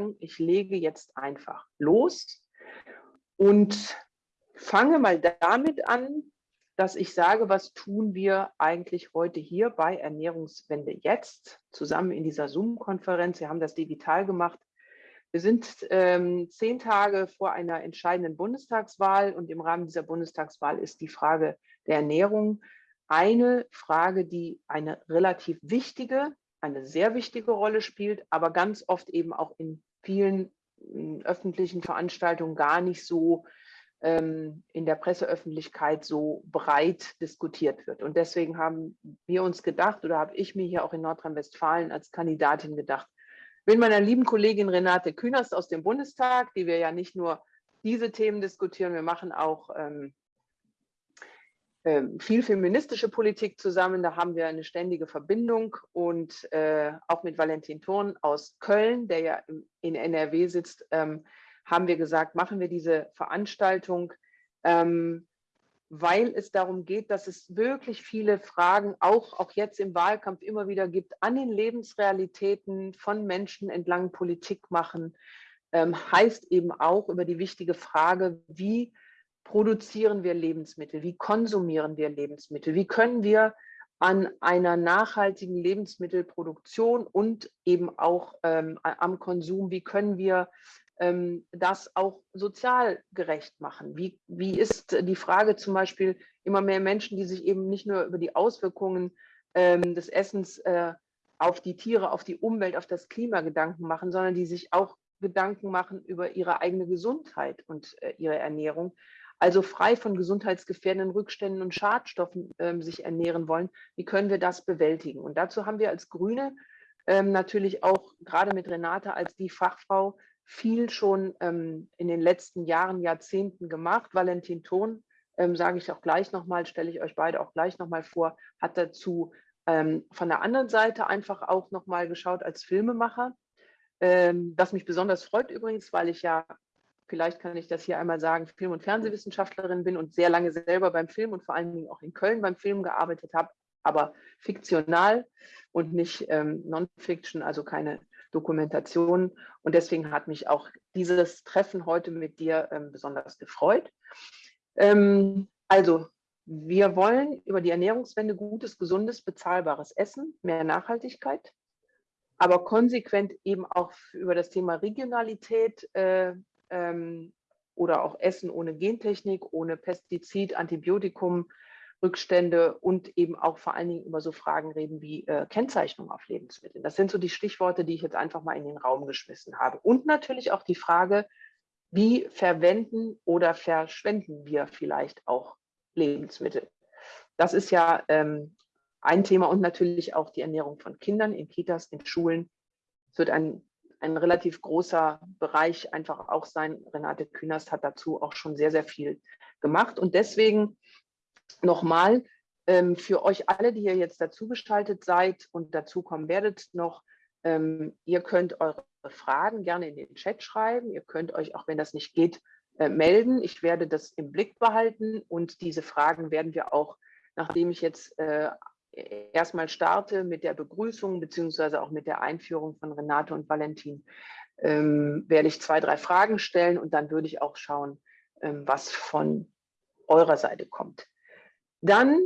sagen, ich lege jetzt einfach los und fange mal damit an, dass ich sage, was tun wir eigentlich heute hier bei Ernährungswende jetzt, zusammen in dieser Zoom-Konferenz. Wir haben das digital gemacht. Wir sind ähm, zehn Tage vor einer entscheidenden Bundestagswahl und im Rahmen dieser Bundestagswahl ist die Frage der Ernährung eine Frage, die eine relativ wichtige, eine sehr wichtige Rolle spielt, aber ganz oft eben auch in vielen in öffentlichen Veranstaltungen gar nicht so ähm, in der Presseöffentlichkeit so breit diskutiert wird. Und deswegen haben wir uns gedacht, oder habe ich mir hier auch in Nordrhein-Westfalen als Kandidatin gedacht, mit meiner lieben Kollegin Renate Künast aus dem Bundestag, die wir ja nicht nur diese Themen diskutieren, wir machen auch ähm, viel feministische Politik zusammen. Da haben wir eine ständige Verbindung und äh, auch mit Valentin Thurn aus Köln, der ja in NRW sitzt, ähm, haben wir gesagt, machen wir diese Veranstaltung, ähm, weil es darum geht, dass es wirklich viele Fragen auch, auch jetzt im Wahlkampf immer wieder gibt, an den Lebensrealitäten von Menschen entlang Politik machen, ähm, heißt eben auch über die wichtige Frage, wie produzieren wir Lebensmittel? Wie konsumieren wir Lebensmittel? Wie können wir an einer nachhaltigen Lebensmittelproduktion und eben auch ähm, am Konsum, wie können wir ähm, das auch sozial gerecht machen? Wie, wie ist die Frage zum Beispiel immer mehr Menschen, die sich eben nicht nur über die Auswirkungen ähm, des Essens äh, auf die Tiere, auf die Umwelt, auf das Klima Gedanken machen, sondern die sich auch Gedanken machen über ihre eigene Gesundheit und äh, ihre Ernährung also frei von gesundheitsgefährdenden Rückständen und Schadstoffen ähm, sich ernähren wollen, wie können wir das bewältigen? Und dazu haben wir als Grüne ähm, natürlich auch gerade mit Renate als die Fachfrau viel schon ähm, in den letzten Jahren, Jahrzehnten gemacht. Valentin Thon, ähm, sage ich auch gleich nochmal, stelle ich euch beide auch gleich nochmal vor, hat dazu ähm, von der anderen Seite einfach auch nochmal geschaut als Filmemacher. Ähm, was mich besonders freut übrigens, weil ich ja vielleicht kann ich das hier einmal sagen, Film- und Fernsehwissenschaftlerin bin und sehr lange selber beim Film und vor allen Dingen auch in Köln beim Film gearbeitet habe, aber fiktional und nicht ähm, Non-Fiction, also keine Dokumentation. Und deswegen hat mich auch dieses Treffen heute mit dir ähm, besonders gefreut. Ähm, also, wir wollen über die Ernährungswende gutes, gesundes, bezahlbares Essen, mehr Nachhaltigkeit, aber konsequent eben auch über das Thema Regionalität äh, ähm, oder auch Essen ohne Gentechnik, ohne Pestizid, Antibiotikum, Rückstände und eben auch vor allen Dingen über so Fragen reden wie äh, Kennzeichnung auf Lebensmitteln. Das sind so die Stichworte, die ich jetzt einfach mal in den Raum geschmissen habe. Und natürlich auch die Frage, wie verwenden oder verschwenden wir vielleicht auch Lebensmittel? Das ist ja ähm, ein Thema und natürlich auch die Ernährung von Kindern in Kitas, in Schulen. Es wird ein ein relativ großer Bereich einfach auch sein. Renate Künast hat dazu auch schon sehr, sehr viel gemacht. Und deswegen nochmal ähm, für euch alle, die ihr jetzt dazu geschaltet seid und dazu kommen werdet noch, ähm, ihr könnt eure Fragen gerne in den Chat schreiben. Ihr könnt euch, auch wenn das nicht geht, äh, melden. Ich werde das im Blick behalten und diese Fragen werden wir auch, nachdem ich jetzt äh, erstmal starte mit der Begrüßung beziehungsweise auch mit der Einführung von Renate und Valentin, ähm, werde ich zwei, drei Fragen stellen und dann würde ich auch schauen, ähm, was von eurer Seite kommt. Dann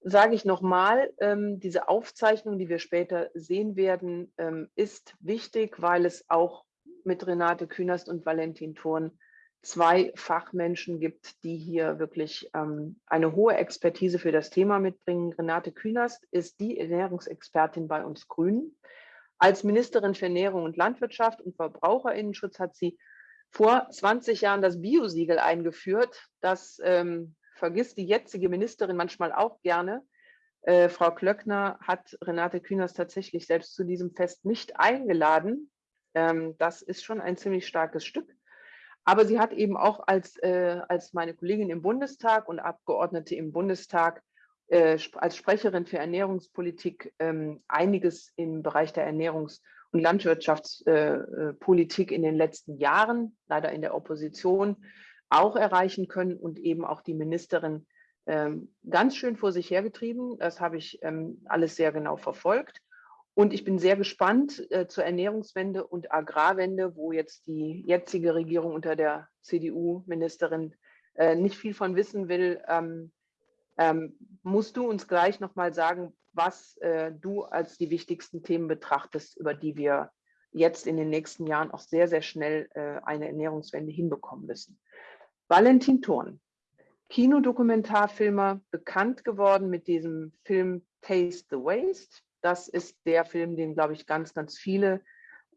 sage ich nochmal, ähm, diese Aufzeichnung, die wir später sehen werden, ähm, ist wichtig, weil es auch mit Renate Künast und Valentin Thurn zwei Fachmenschen gibt, die hier wirklich ähm, eine hohe Expertise für das Thema mitbringen. Renate Künast ist die Ernährungsexpertin bei uns Grünen. Als Ministerin für Ernährung und Landwirtschaft und Verbraucherinnenschutz hat sie vor 20 Jahren das Biosiegel eingeführt. Das ähm, vergisst die jetzige Ministerin manchmal auch gerne. Äh, Frau Klöckner hat Renate Künast tatsächlich selbst zu diesem Fest nicht eingeladen. Ähm, das ist schon ein ziemlich starkes Stück. Aber sie hat eben auch als, äh, als meine Kollegin im Bundestag und Abgeordnete im Bundestag äh, als Sprecherin für Ernährungspolitik ähm, einiges im Bereich der Ernährungs- und Landwirtschaftspolitik äh, äh in den letzten Jahren, leider in der Opposition, auch erreichen können und eben auch die Ministerin ähm, ganz schön vor sich hergetrieben. Das habe ich ähm, alles sehr genau verfolgt. Und ich bin sehr gespannt äh, zur Ernährungswende und Agrarwende, wo jetzt die jetzige Regierung unter der CDU-Ministerin äh, nicht viel von wissen will. Ähm, ähm, musst du uns gleich nochmal sagen, was äh, du als die wichtigsten Themen betrachtest, über die wir jetzt in den nächsten Jahren auch sehr, sehr schnell äh, eine Ernährungswende hinbekommen müssen. Valentin Thurn, Kinodokumentarfilmer, bekannt geworden mit diesem Film Taste the Waste. Das ist der Film, den, glaube ich, ganz, ganz viele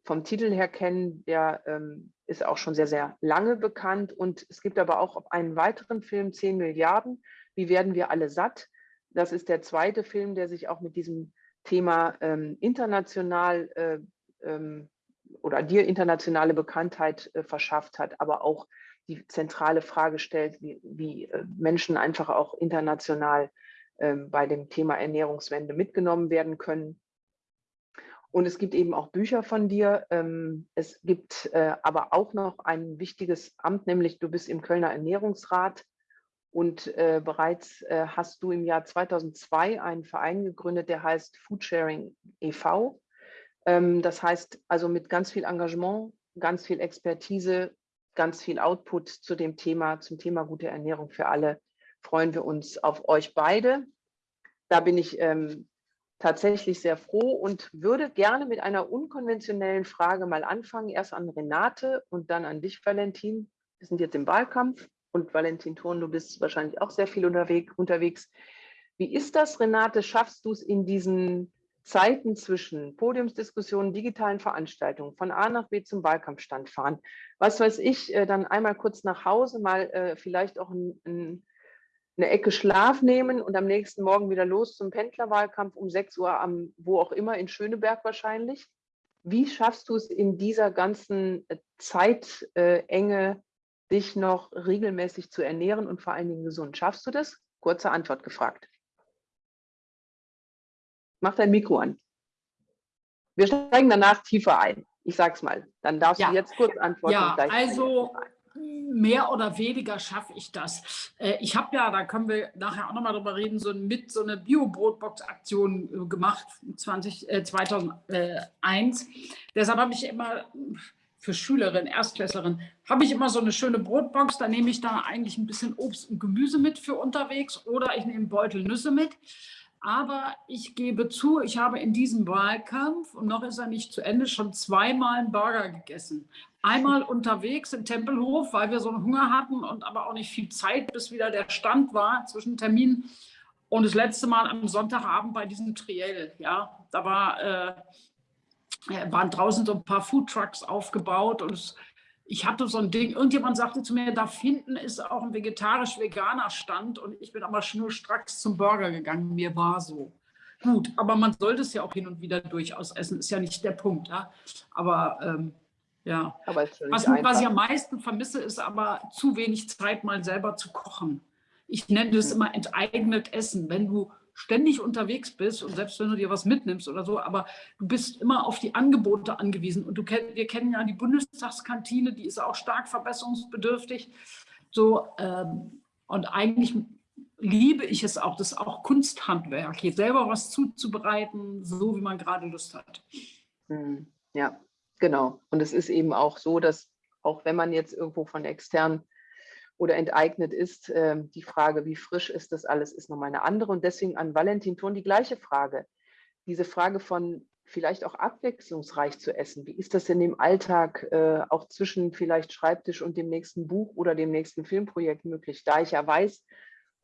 vom Titel her kennen. Der ähm, ist auch schon sehr, sehr lange bekannt. Und es gibt aber auch einen weiteren Film, 10 Milliarden, wie werden wir alle satt? Das ist der zweite Film, der sich auch mit diesem Thema ähm, international äh, ähm, oder dir internationale Bekanntheit äh, verschafft hat, aber auch die zentrale Frage stellt, wie, wie äh, Menschen einfach auch international bei dem Thema Ernährungswende mitgenommen werden können. Und es gibt eben auch Bücher von dir. Ähm, es gibt äh, aber auch noch ein wichtiges Amt, nämlich du bist im Kölner Ernährungsrat und äh, bereits äh, hast du im Jahr 2002 einen Verein gegründet, der heißt Foodsharing e.V. Ähm, das heißt also mit ganz viel Engagement, ganz viel Expertise, ganz viel Output zu dem Thema, zum Thema gute Ernährung für alle, freuen wir uns auf euch beide. Da bin ich ähm, tatsächlich sehr froh und würde gerne mit einer unkonventionellen Frage mal anfangen. Erst an Renate und dann an dich, Valentin. Wir sind jetzt im Wahlkampf und Valentin Thurn, du bist wahrscheinlich auch sehr viel unterwegs. Wie ist das, Renate? Schaffst du es in diesen Zeiten zwischen Podiumsdiskussionen, digitalen Veranstaltungen, von A nach B zum Wahlkampfstand fahren, was weiß ich, äh, dann einmal kurz nach Hause, mal äh, vielleicht auch ein, ein, eine Ecke Schlaf nehmen und am nächsten Morgen wieder los zum Pendlerwahlkampf um 6 Uhr am, wo auch immer, in Schöneberg wahrscheinlich. Wie schaffst du es in dieser ganzen äh, Zeitenge, dich noch regelmäßig zu ernähren und vor allen Dingen gesund. Schaffst du das? Kurze Antwort gefragt. Mach dein Mikro an. Wir steigen danach tiefer ein. Ich sag's mal. Dann darfst ja. du jetzt kurz antworten. Ja, also mehr oder weniger schaffe ich das. Äh, ich habe ja, da können wir nachher auch nochmal drüber reden, so mit so eine Bio-Brotbox-Aktion äh, gemacht, 20, äh, 2001. Deshalb habe ich immer für Schülerinnen, Erstklässlerin, habe ich immer so eine schöne Brotbox. Da nehme ich da eigentlich ein bisschen Obst und Gemüse mit für unterwegs oder ich nehme Beutel Nüsse mit. Aber ich gebe zu, ich habe in diesem Wahlkampf, und noch ist er nicht zu Ende, schon zweimal einen Burger gegessen. Einmal unterwegs im Tempelhof, weil wir so einen Hunger hatten und aber auch nicht viel Zeit, bis wieder der Stand war zwischen Terminen. Und das letzte Mal am Sonntagabend bei diesem Triell. Ja, da war äh, waren draußen so ein paar Foodtrucks aufgebaut und es, ich hatte so ein Ding, irgendjemand sagte zu mir, da hinten ist auch ein vegetarisch-veganer Stand und ich bin aber schnurstracks zum Burger gegangen, mir war so. Gut, aber man sollte es ja auch hin und wieder durchaus essen, ist ja nicht der Punkt. Ja? Aber ähm, ja, aber was, was, ich am meisten vermisse, ist aber zu wenig Zeit, mal selber zu kochen. Ich nenne das mhm. immer enteignet Essen. Wenn du ständig unterwegs bist und selbst wenn du dir was mitnimmst oder so, aber du bist immer auf die Angebote angewiesen. Und du wir kennen ja die Bundestagskantine, die ist auch stark verbesserungsbedürftig. So, ähm, und eigentlich liebe ich es auch, das ist auch Kunsthandwerk, hier selber was zuzubereiten, so wie man gerade Lust hat. Hm, ja, genau. Und es ist eben auch so, dass auch wenn man jetzt irgendwo von extern oder enteignet ist. Ähm, die Frage, wie frisch ist das alles, ist nochmal eine andere. Und deswegen an Valentin Thurn die gleiche Frage. Diese Frage von vielleicht auch abwechslungsreich zu essen. Wie ist das denn im Alltag äh, auch zwischen vielleicht Schreibtisch und dem nächsten Buch oder dem nächsten Filmprojekt möglich? Da ich ja weiß,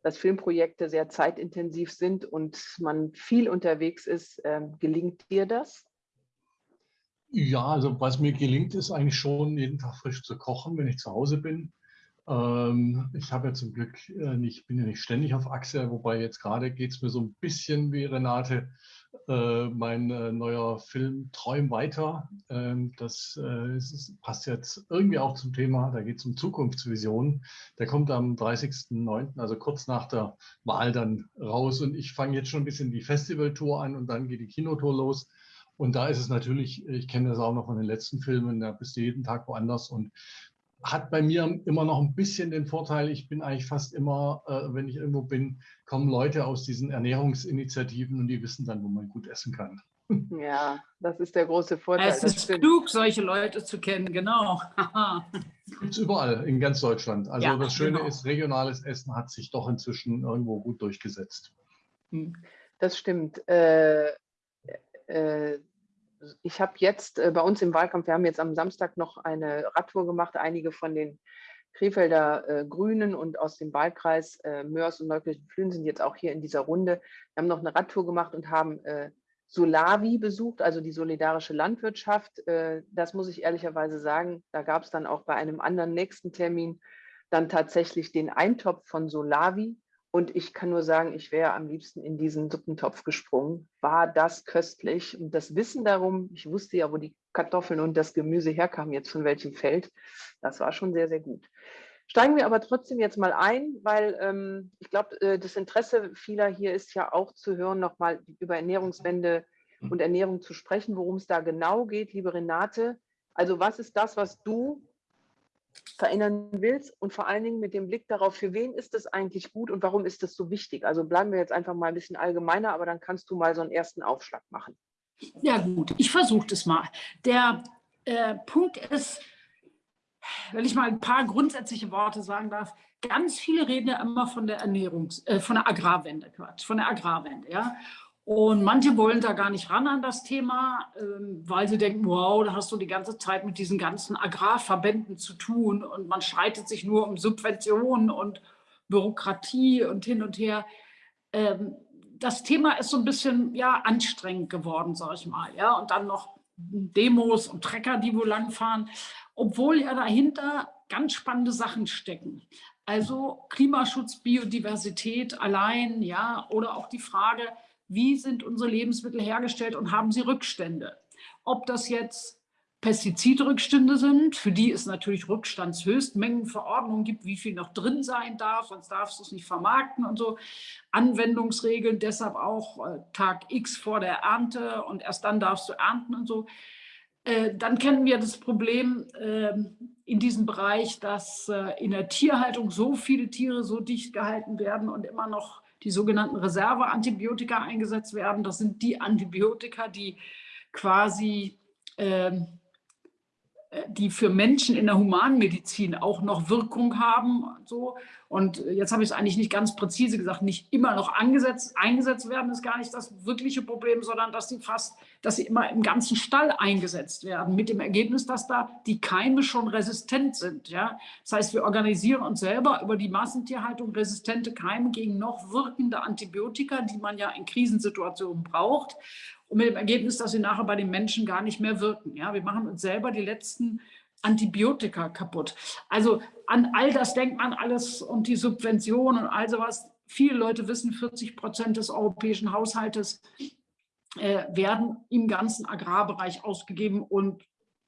dass Filmprojekte sehr zeitintensiv sind und man viel unterwegs ist, ähm, gelingt dir das? Ja, also was mir gelingt, ist eigentlich schon jeden Tag frisch zu kochen, wenn ich zu Hause bin. Ähm, ich habe ja zum Glück äh, nicht, bin ja nicht ständig auf Achse, wobei jetzt gerade geht es mir so ein bisschen wie Renate. Äh, mein äh, neuer Film Träum weiter. Ähm, das ist, passt jetzt irgendwie auch zum Thema, da geht es um Zukunftsvisionen. Der kommt am 30.09., also kurz nach der Wahl dann raus. Und ich fange jetzt schon ein bisschen die Festivaltour an und dann geht die Kinotour los. Und da ist es natürlich, ich kenne das auch noch von den letzten Filmen, da bist du jeden Tag woanders und hat bei mir immer noch ein bisschen den Vorteil, ich bin eigentlich fast immer, äh, wenn ich irgendwo bin, kommen Leute aus diesen Ernährungsinitiativen und die wissen dann, wo man gut essen kann. Ja, das ist der große Vorteil. Es ist klug, solche Leute zu kennen, genau. Gibt es überall in ganz Deutschland. Also ja, das Schöne genau. ist, regionales Essen hat sich doch inzwischen irgendwo gut durchgesetzt. Hm. Das stimmt. Äh, äh, ich habe jetzt äh, bei uns im Wahlkampf, wir haben jetzt am Samstag noch eine Radtour gemacht, einige von den Krefelder äh, Grünen und aus dem Wahlkreis äh, Mörs und Neukirchen-Flühen sind jetzt auch hier in dieser Runde. Wir haben noch eine Radtour gemacht und haben äh, Solavi besucht, also die solidarische Landwirtschaft. Äh, das muss ich ehrlicherweise sagen, da gab es dann auch bei einem anderen nächsten Termin dann tatsächlich den Eintopf von Solavi. Und ich kann nur sagen, ich wäre am liebsten in diesen Suppentopf gesprungen. War das köstlich? Und das Wissen darum, ich wusste ja, wo die Kartoffeln und das Gemüse herkamen, jetzt von welchem Feld, das war schon sehr, sehr gut. Steigen wir aber trotzdem jetzt mal ein, weil ähm, ich glaube, äh, das Interesse vieler hier ist ja auch zu hören, nochmal über Ernährungswende mhm. und Ernährung zu sprechen, worum es da genau geht, liebe Renate. Also was ist das, was du verändern willst und vor allen Dingen mit dem Blick darauf, für wen ist das eigentlich gut und warum ist das so wichtig? Also bleiben wir jetzt einfach mal ein bisschen allgemeiner, aber dann kannst du mal so einen ersten Aufschlag machen. Ja gut, ich versuche das mal. Der äh, Punkt ist, wenn ich mal ein paar grundsätzliche Worte sagen darf, ganz viele reden ja immer von der Ernährungs-, äh, von der Agrarwende, Quatsch, von der Agrarwende, ja. Und manche wollen da gar nicht ran an das Thema, ähm, weil sie denken, wow, da hast du die ganze Zeit mit diesen ganzen Agrarverbänden zu tun und man streitet sich nur um Subventionen und Bürokratie und hin und her. Ähm, das Thema ist so ein bisschen ja, anstrengend geworden, sag ich mal. Ja? Und dann noch Demos und Trecker, die wo langfahren obwohl ja dahinter ganz spannende Sachen stecken. Also Klimaschutz, Biodiversität allein, ja, oder auch die Frage, wie sind unsere Lebensmittel hergestellt und haben sie Rückstände? Ob das jetzt Pestizidrückstände sind, für die es natürlich Rückstandshöchstmengenverordnungen gibt, wie viel noch drin sein darf, sonst darfst du es nicht vermarkten und so. Anwendungsregeln, deshalb auch äh, Tag X vor der Ernte und erst dann darfst du ernten und so. Äh, dann kennen wir das Problem ähm, in diesem Bereich, dass äh, in der Tierhaltung so viele Tiere so dicht gehalten werden und immer noch die sogenannten Reserveantibiotika eingesetzt werden. Das sind die Antibiotika, die quasi ähm, äh, die für Menschen in der Humanmedizin auch noch Wirkung haben. Und, so. und jetzt habe ich es eigentlich nicht ganz präzise gesagt, nicht immer noch angesetzt, eingesetzt werden, ist gar nicht das wirkliche Problem, sondern dass sie fast, dass sie immer im ganzen Stall eingesetzt werden, mit dem Ergebnis, dass da die Keime schon resistent sind. Ja? Das heißt, wir organisieren uns selber über die Massentierhaltung resistente Keime gegen noch wirkende Antibiotika, die man ja in Krisensituationen braucht und mit dem Ergebnis, dass sie nachher bei den Menschen gar nicht mehr wirken. Ja, wir machen uns selber die letzten Antibiotika kaputt. Also an all das denkt man alles und die Subventionen und all sowas. Viele Leute wissen, 40 Prozent des europäischen Haushaltes äh, werden im ganzen Agrarbereich ausgegeben und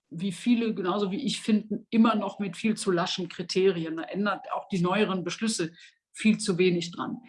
wie viele, genauso wie ich finden, immer noch mit viel zu laschen Kriterien. Da ändert auch die neueren Beschlüsse viel zu wenig dran.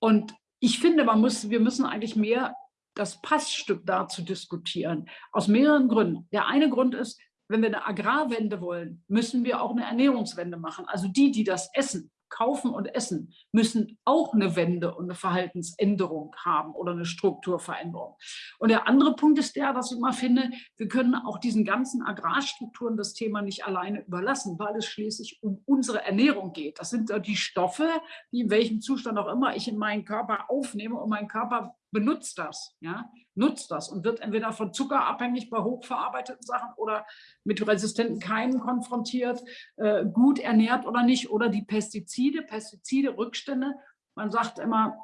Und ich finde, man muss, wir müssen eigentlich mehr das Passstück da zu diskutieren. Aus mehreren Gründen. Der eine Grund ist, wenn wir eine Agrarwende wollen, müssen wir auch eine Ernährungswende machen. Also die, die das essen, Kaufen und Essen müssen auch eine Wende und eine Verhaltensänderung haben oder eine Strukturveränderung. Und der andere Punkt ist der, dass ich immer finde, wir können auch diesen ganzen Agrarstrukturen das Thema nicht alleine überlassen, weil es schließlich um unsere Ernährung geht. Das sind die Stoffe, die in welchem Zustand auch immer ich in meinen Körper aufnehme und mein Körper benutzt das, ja, nutzt das und wird entweder von Zucker abhängig bei hochverarbeiteten Sachen oder mit resistenten Keimen konfrontiert, äh, gut ernährt oder nicht, oder die Pestizide, Pestizide, Rückstände. Man sagt immer,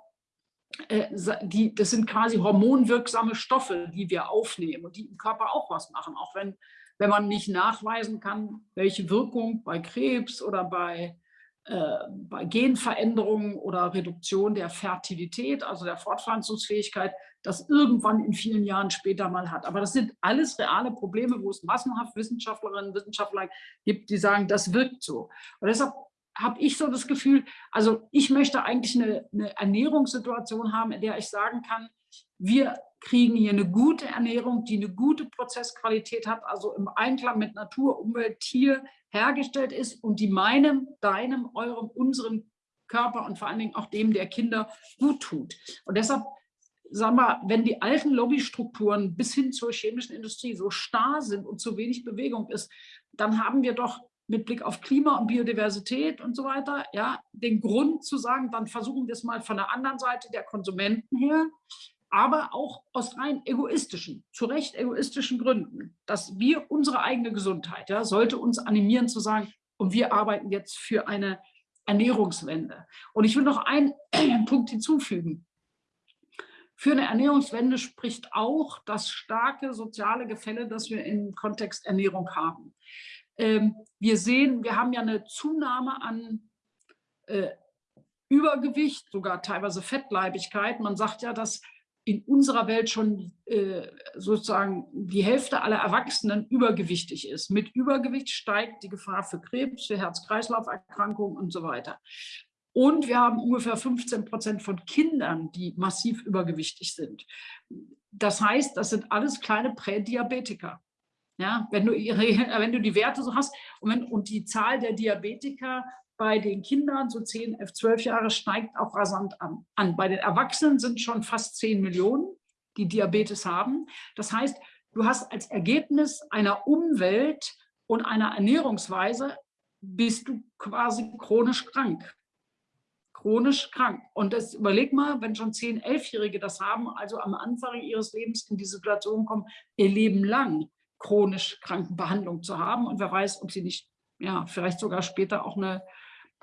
äh, die, das sind quasi hormonwirksame Stoffe, die wir aufnehmen und die im Körper auch was machen, auch wenn, wenn man nicht nachweisen kann, welche Wirkung bei Krebs oder bei bei Genveränderungen oder Reduktion der Fertilität, also der Fortpflanzungsfähigkeit, das irgendwann in vielen Jahren später mal hat. Aber das sind alles reale Probleme, wo es massenhaft Wissenschaftlerinnen und Wissenschaftler gibt, die sagen, das wirkt so. Und deshalb habe ich so das Gefühl, also ich möchte eigentlich eine, eine Ernährungssituation haben, in der ich sagen kann, wir kriegen hier eine gute Ernährung, die eine gute Prozessqualität hat, also im Einklang mit Natur, Umwelt, Tier hergestellt ist und die meinem, deinem, eurem, unserem Körper und vor allen Dingen auch dem der Kinder gut tut. Und deshalb, sagen wir, wenn die alten Lobbystrukturen bis hin zur chemischen Industrie so starr sind und zu wenig Bewegung ist, dann haben wir doch mit Blick auf Klima und Biodiversität und so weiter, ja, den Grund zu sagen, dann versuchen wir es mal von der anderen Seite der Konsumenten her, aber auch aus rein egoistischen, zu Recht egoistischen Gründen, dass wir unsere eigene Gesundheit, ja, sollte uns animieren zu sagen, und wir arbeiten jetzt für eine Ernährungswende. Und ich will noch einen Punkt hinzufügen. Für eine Ernährungswende spricht auch das starke soziale Gefälle, das wir im Kontext Ernährung haben. Ähm, wir sehen, wir haben ja eine Zunahme an äh, Übergewicht, sogar teilweise Fettleibigkeit. Man sagt ja, dass in unserer Welt schon äh, sozusagen die Hälfte aller Erwachsenen übergewichtig ist. Mit Übergewicht steigt die Gefahr für Krebs, für Herz-Kreislauf-Erkrankungen und so weiter. Und wir haben ungefähr 15 Prozent von Kindern, die massiv übergewichtig sind. Das heißt, das sind alles kleine Prädiabetiker. Ja, wenn du, ihre, wenn du die Werte so hast und, wenn, und die Zahl der Diabetiker bei den Kindern, so 10, 11, 12 Jahre, steigt auch rasant an. an. Bei den Erwachsenen sind schon fast 10 Millionen, die Diabetes haben. Das heißt, du hast als Ergebnis einer Umwelt und einer Ernährungsweise, bist du quasi chronisch krank. Chronisch krank. Und das überleg mal, wenn schon 10, 11-Jährige das haben, also am Anfang ihres Lebens in die Situation kommen, ihr Leben lang chronisch Krankenbehandlung zu haben. Und wer weiß, ob sie nicht, ja, vielleicht sogar später auch eine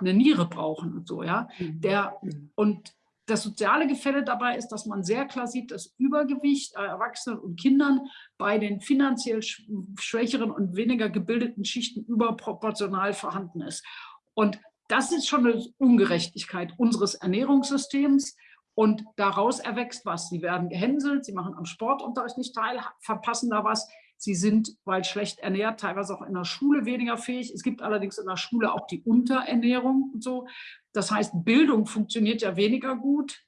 eine Niere brauchen und so, ja. Mhm. Der, und das soziale Gefälle dabei ist, dass man sehr klar sieht, dass Übergewicht äh, Erwachsenen und Kindern bei den finanziell schwächeren und weniger gebildeten Schichten überproportional vorhanden ist. Und das ist schon eine Ungerechtigkeit unseres Ernährungssystems. Und daraus erwächst was. Sie werden gehänselt, sie machen am Sportunterricht nicht teil, verpassen da was. Sie sind, weil schlecht ernährt, teilweise auch in der Schule weniger fähig. Es gibt allerdings in der Schule auch die Unterernährung und so. Das heißt, Bildung funktioniert ja weniger gut,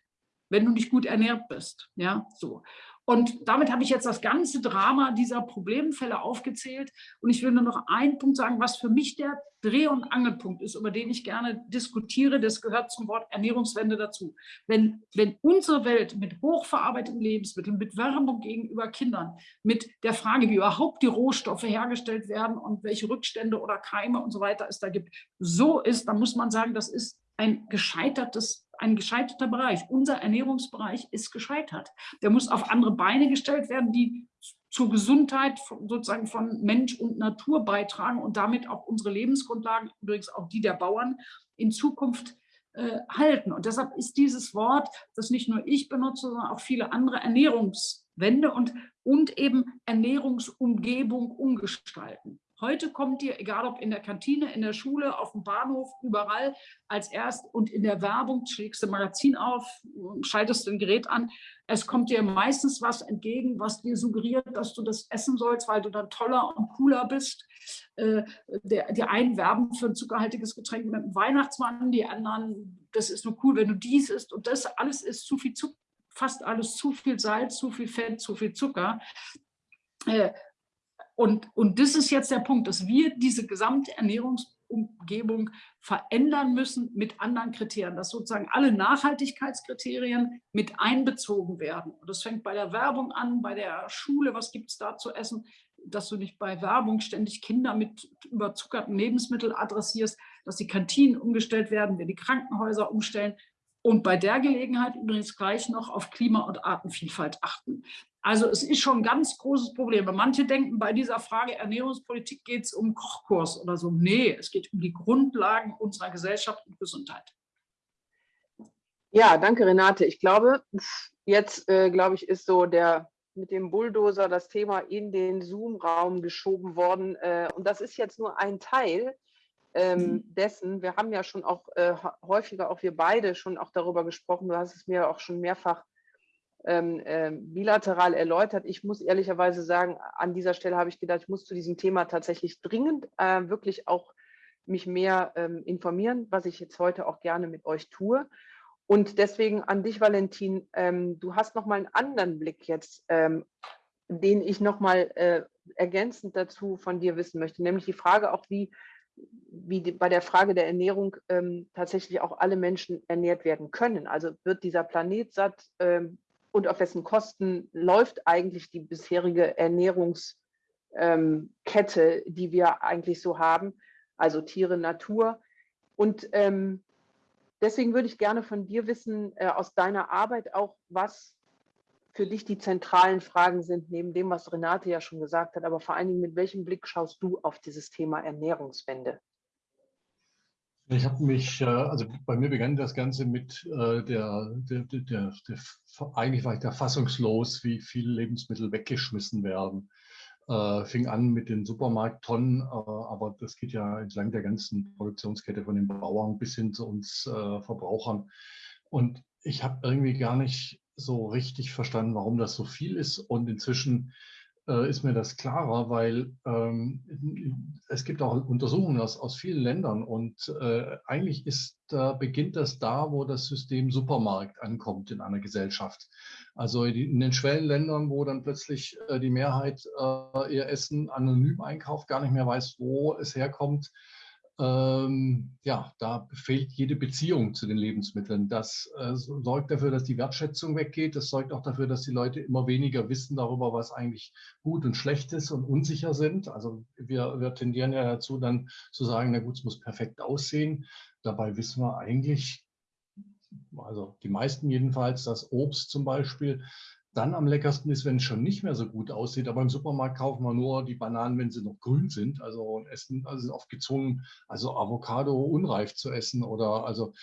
wenn du nicht gut ernährt bist. Ja, so. Und damit habe ich jetzt das ganze Drama dieser Problemfälle aufgezählt. Und ich will nur noch einen Punkt sagen, was für mich der Dreh- und Angelpunkt ist, über den ich gerne diskutiere. Das gehört zum Wort Ernährungswende dazu. Wenn, wenn unsere Welt mit hochverarbeiteten Lebensmitteln, mit Werbung gegenüber Kindern, mit der Frage, wie überhaupt die Rohstoffe hergestellt werden und welche Rückstände oder Keime und so weiter es da gibt, so ist, dann muss man sagen, das ist ein gescheitertes ein gescheiterter Bereich. Unser Ernährungsbereich ist gescheitert. Der muss auf andere Beine gestellt werden, die zur Gesundheit sozusagen von Mensch und Natur beitragen und damit auch unsere Lebensgrundlagen, übrigens auch die der Bauern, in Zukunft äh, halten. Und deshalb ist dieses Wort, das nicht nur ich benutze, sondern auch viele andere Ernährungswende und, und eben Ernährungsumgebung umgestalten. Heute kommt dir, egal ob in der Kantine, in der Schule, auf dem Bahnhof, überall, als erst und in der Werbung schlägst du ein Magazin auf, schaltest ein Gerät an. Es kommt dir meistens was entgegen, was dir suggeriert, dass du das essen sollst, weil du dann toller und cooler bist. Äh, die einen werben für ein zuckerhaltiges Getränk mit einem Weihnachtsmann, die anderen, das ist nur cool, wenn du dies isst. Und das alles ist zu viel Zucker, fast alles zu viel Salz, zu viel Fett, zu viel Zucker. Äh, und, und das ist jetzt der Punkt, dass wir diese gesamte Ernährungsumgebung verändern müssen mit anderen Kriterien, dass sozusagen alle Nachhaltigkeitskriterien mit einbezogen werden. Und das fängt bei der Werbung an, bei der Schule, was gibt es da zu essen, dass du nicht bei Werbung ständig Kinder mit überzuckerten Lebensmitteln adressierst, dass die Kantinen umgestellt werden, wir die Krankenhäuser umstellen, und bei der Gelegenheit übrigens gleich noch auf Klima- und Artenvielfalt achten. Also es ist schon ein ganz großes Problem. Manche denken, bei dieser Frage Ernährungspolitik geht es um Kochkurs oder so. Nee, es geht um die Grundlagen unserer Gesellschaft und Gesundheit. Ja, danke Renate. Ich glaube, jetzt äh, glaube ich, ist so der mit dem Bulldozer das Thema in den Zoom-Raum geschoben worden. Äh, und das ist jetzt nur ein Teil ähm, mhm. dessen. Wir haben ja schon auch äh, häufiger, auch wir beide schon auch darüber gesprochen. Du hast es mir auch schon mehrfach ähm, äh, bilateral erläutert. Ich muss ehrlicherweise sagen, an dieser Stelle habe ich gedacht, ich muss zu diesem Thema tatsächlich dringend äh, wirklich auch mich mehr ähm, informieren, was ich jetzt heute auch gerne mit euch tue. Und deswegen an dich, Valentin, ähm, du hast nochmal einen anderen Blick jetzt, ähm, den ich nochmal äh, ergänzend dazu von dir wissen möchte, nämlich die Frage auch, wie, wie die, bei der Frage der Ernährung ähm, tatsächlich auch alle Menschen ernährt werden können. Also wird dieser Planet satt ähm, und auf wessen Kosten läuft eigentlich die bisherige Ernährungskette, ähm, die wir eigentlich so haben, also Tiere, Natur. Und ähm, deswegen würde ich gerne von dir wissen, äh, aus deiner Arbeit auch, was für dich die zentralen Fragen sind, neben dem, was Renate ja schon gesagt hat, aber vor allen Dingen, mit welchem Blick schaust du auf dieses Thema Ernährungswende? Ich habe mich, äh, also bei mir begann das Ganze mit äh, der, der, der, der, eigentlich war ich da fassungslos, wie viele Lebensmittel weggeschmissen werden. Äh, fing an mit den Supermarkttonnen, aber das geht ja entlang der ganzen Produktionskette von den Bauern bis hin zu uns Verbrauchern. Und ich habe irgendwie gar nicht so richtig verstanden, warum das so viel ist. Und inzwischen äh, ist mir das klarer, weil ähm, es gibt auch Untersuchungen aus, aus vielen Ländern und äh, eigentlich ist, äh, beginnt das da, wo das System Supermarkt ankommt in einer Gesellschaft. Also in den Schwellenländern, wo dann plötzlich äh, die Mehrheit äh, ihr Essen anonym einkauft, gar nicht mehr weiß, wo es herkommt ähm, ja, da fehlt jede Beziehung zu den Lebensmitteln. Das äh, sorgt dafür, dass die Wertschätzung weggeht. Das sorgt auch dafür, dass die Leute immer weniger wissen darüber, was eigentlich gut und schlecht ist und unsicher sind. Also wir, wir tendieren ja dazu, dann zu sagen, na gut, es muss perfekt aussehen. Dabei wissen wir eigentlich, also die meisten jedenfalls, dass Obst zum Beispiel dann am leckersten ist, wenn es schon nicht mehr so gut aussieht. Aber im Supermarkt kaufen wir nur die Bananen, wenn sie noch grün sind. Also essen, also oft gezwungen, also Avocado unreif zu essen oder also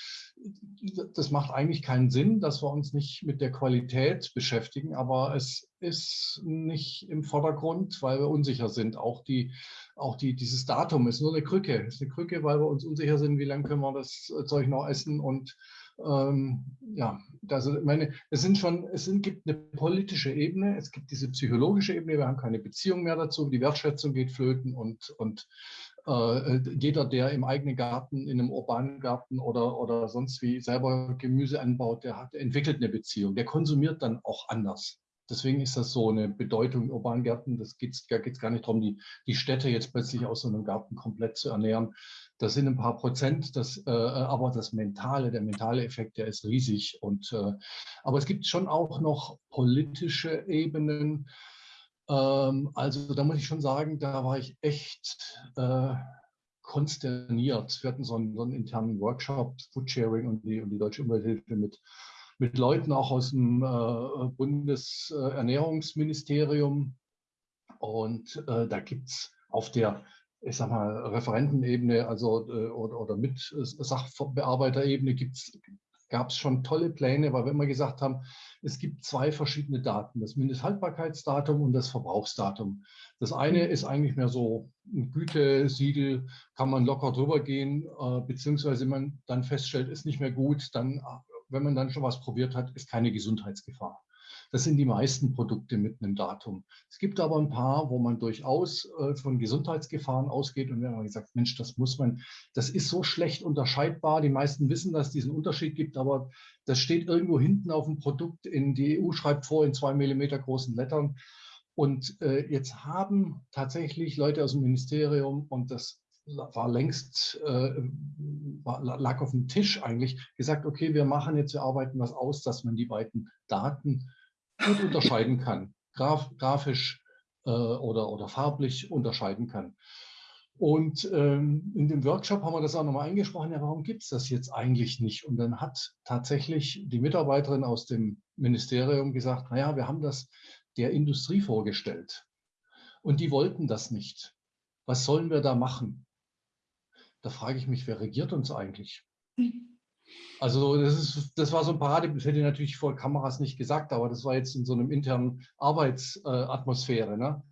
das macht eigentlich keinen Sinn, dass wir uns nicht mit der Qualität beschäftigen. Aber es ist nicht im Vordergrund, weil wir unsicher sind. Auch die, auch die, dieses Datum ist nur eine Krücke. Ist eine Krücke, weil wir uns unsicher sind, wie lange können wir das Zeug noch essen und ähm, ja, also meine, es sind schon, es sind, gibt eine politische Ebene, es gibt diese psychologische Ebene, wir haben keine Beziehung mehr dazu, die Wertschätzung geht flöten und, und äh, jeder, der im eigenen Garten, in einem urbanen Garten oder, oder sonst wie selber Gemüse anbaut, der hat, entwickelt eine Beziehung, der konsumiert dann auch anders. Deswegen ist das so eine Bedeutung in urbanen Gärten. Das geht's, da geht es gar nicht darum, die, die Städte jetzt plötzlich aus so einem Garten komplett zu ernähren, das sind ein paar Prozent, das, äh, aber das mentale, der mentale Effekt, der ist riesig. Und, äh, aber es gibt schon auch noch politische Ebenen. Ähm, also da muss ich schon sagen, da war ich echt äh, konsterniert. Wir hatten so einen, so einen internen Workshop, Foodsharing und die, und die Deutsche Umwelthilfe mit, mit Leuten auch aus dem äh, Bundesernährungsministerium. Und äh, da gibt es auf der ich sag mal, Referentenebene also, äh, oder, oder mit Sachbearbeiterebene gab es schon tolle Pläne, weil wir immer gesagt haben, es gibt zwei verschiedene Daten, das Mindesthaltbarkeitsdatum und das Verbrauchsdatum. Das eine ist eigentlich mehr so ein Gütesiegel, kann man locker drüber gehen, äh, beziehungsweise man dann feststellt, ist nicht mehr gut, dann, wenn man dann schon was probiert hat, ist keine Gesundheitsgefahr. Das sind die meisten Produkte mit einem Datum. Es gibt aber ein paar, wo man durchaus äh, von Gesundheitsgefahren ausgeht und wir haben gesagt, Mensch, das muss man, das ist so schlecht unterscheidbar. Die meisten wissen, dass es diesen Unterschied gibt, aber das steht irgendwo hinten auf dem Produkt. In die EU schreibt vor in zwei Millimeter großen Lettern. Und äh, jetzt haben tatsächlich Leute aus dem Ministerium und das war längst, äh, lag auf dem Tisch eigentlich, gesagt, okay, wir machen jetzt, wir arbeiten was aus, dass man die beiden Daten gut unterscheiden kann, graf, grafisch äh, oder, oder farblich unterscheiden kann. Und ähm, in dem Workshop haben wir das auch nochmal eingesprochen, ja, warum gibt es das jetzt eigentlich nicht? Und dann hat tatsächlich die Mitarbeiterin aus dem Ministerium gesagt, naja, wir haben das der Industrie vorgestellt. Und die wollten das nicht. Was sollen wir da machen? Da frage ich mich, wer regiert uns eigentlich? Also das, ist, das war so ein Parade, das hätte ich natürlich vor Kameras nicht gesagt, aber das war jetzt in so einem internen Arbeitsatmosphäre. Ne?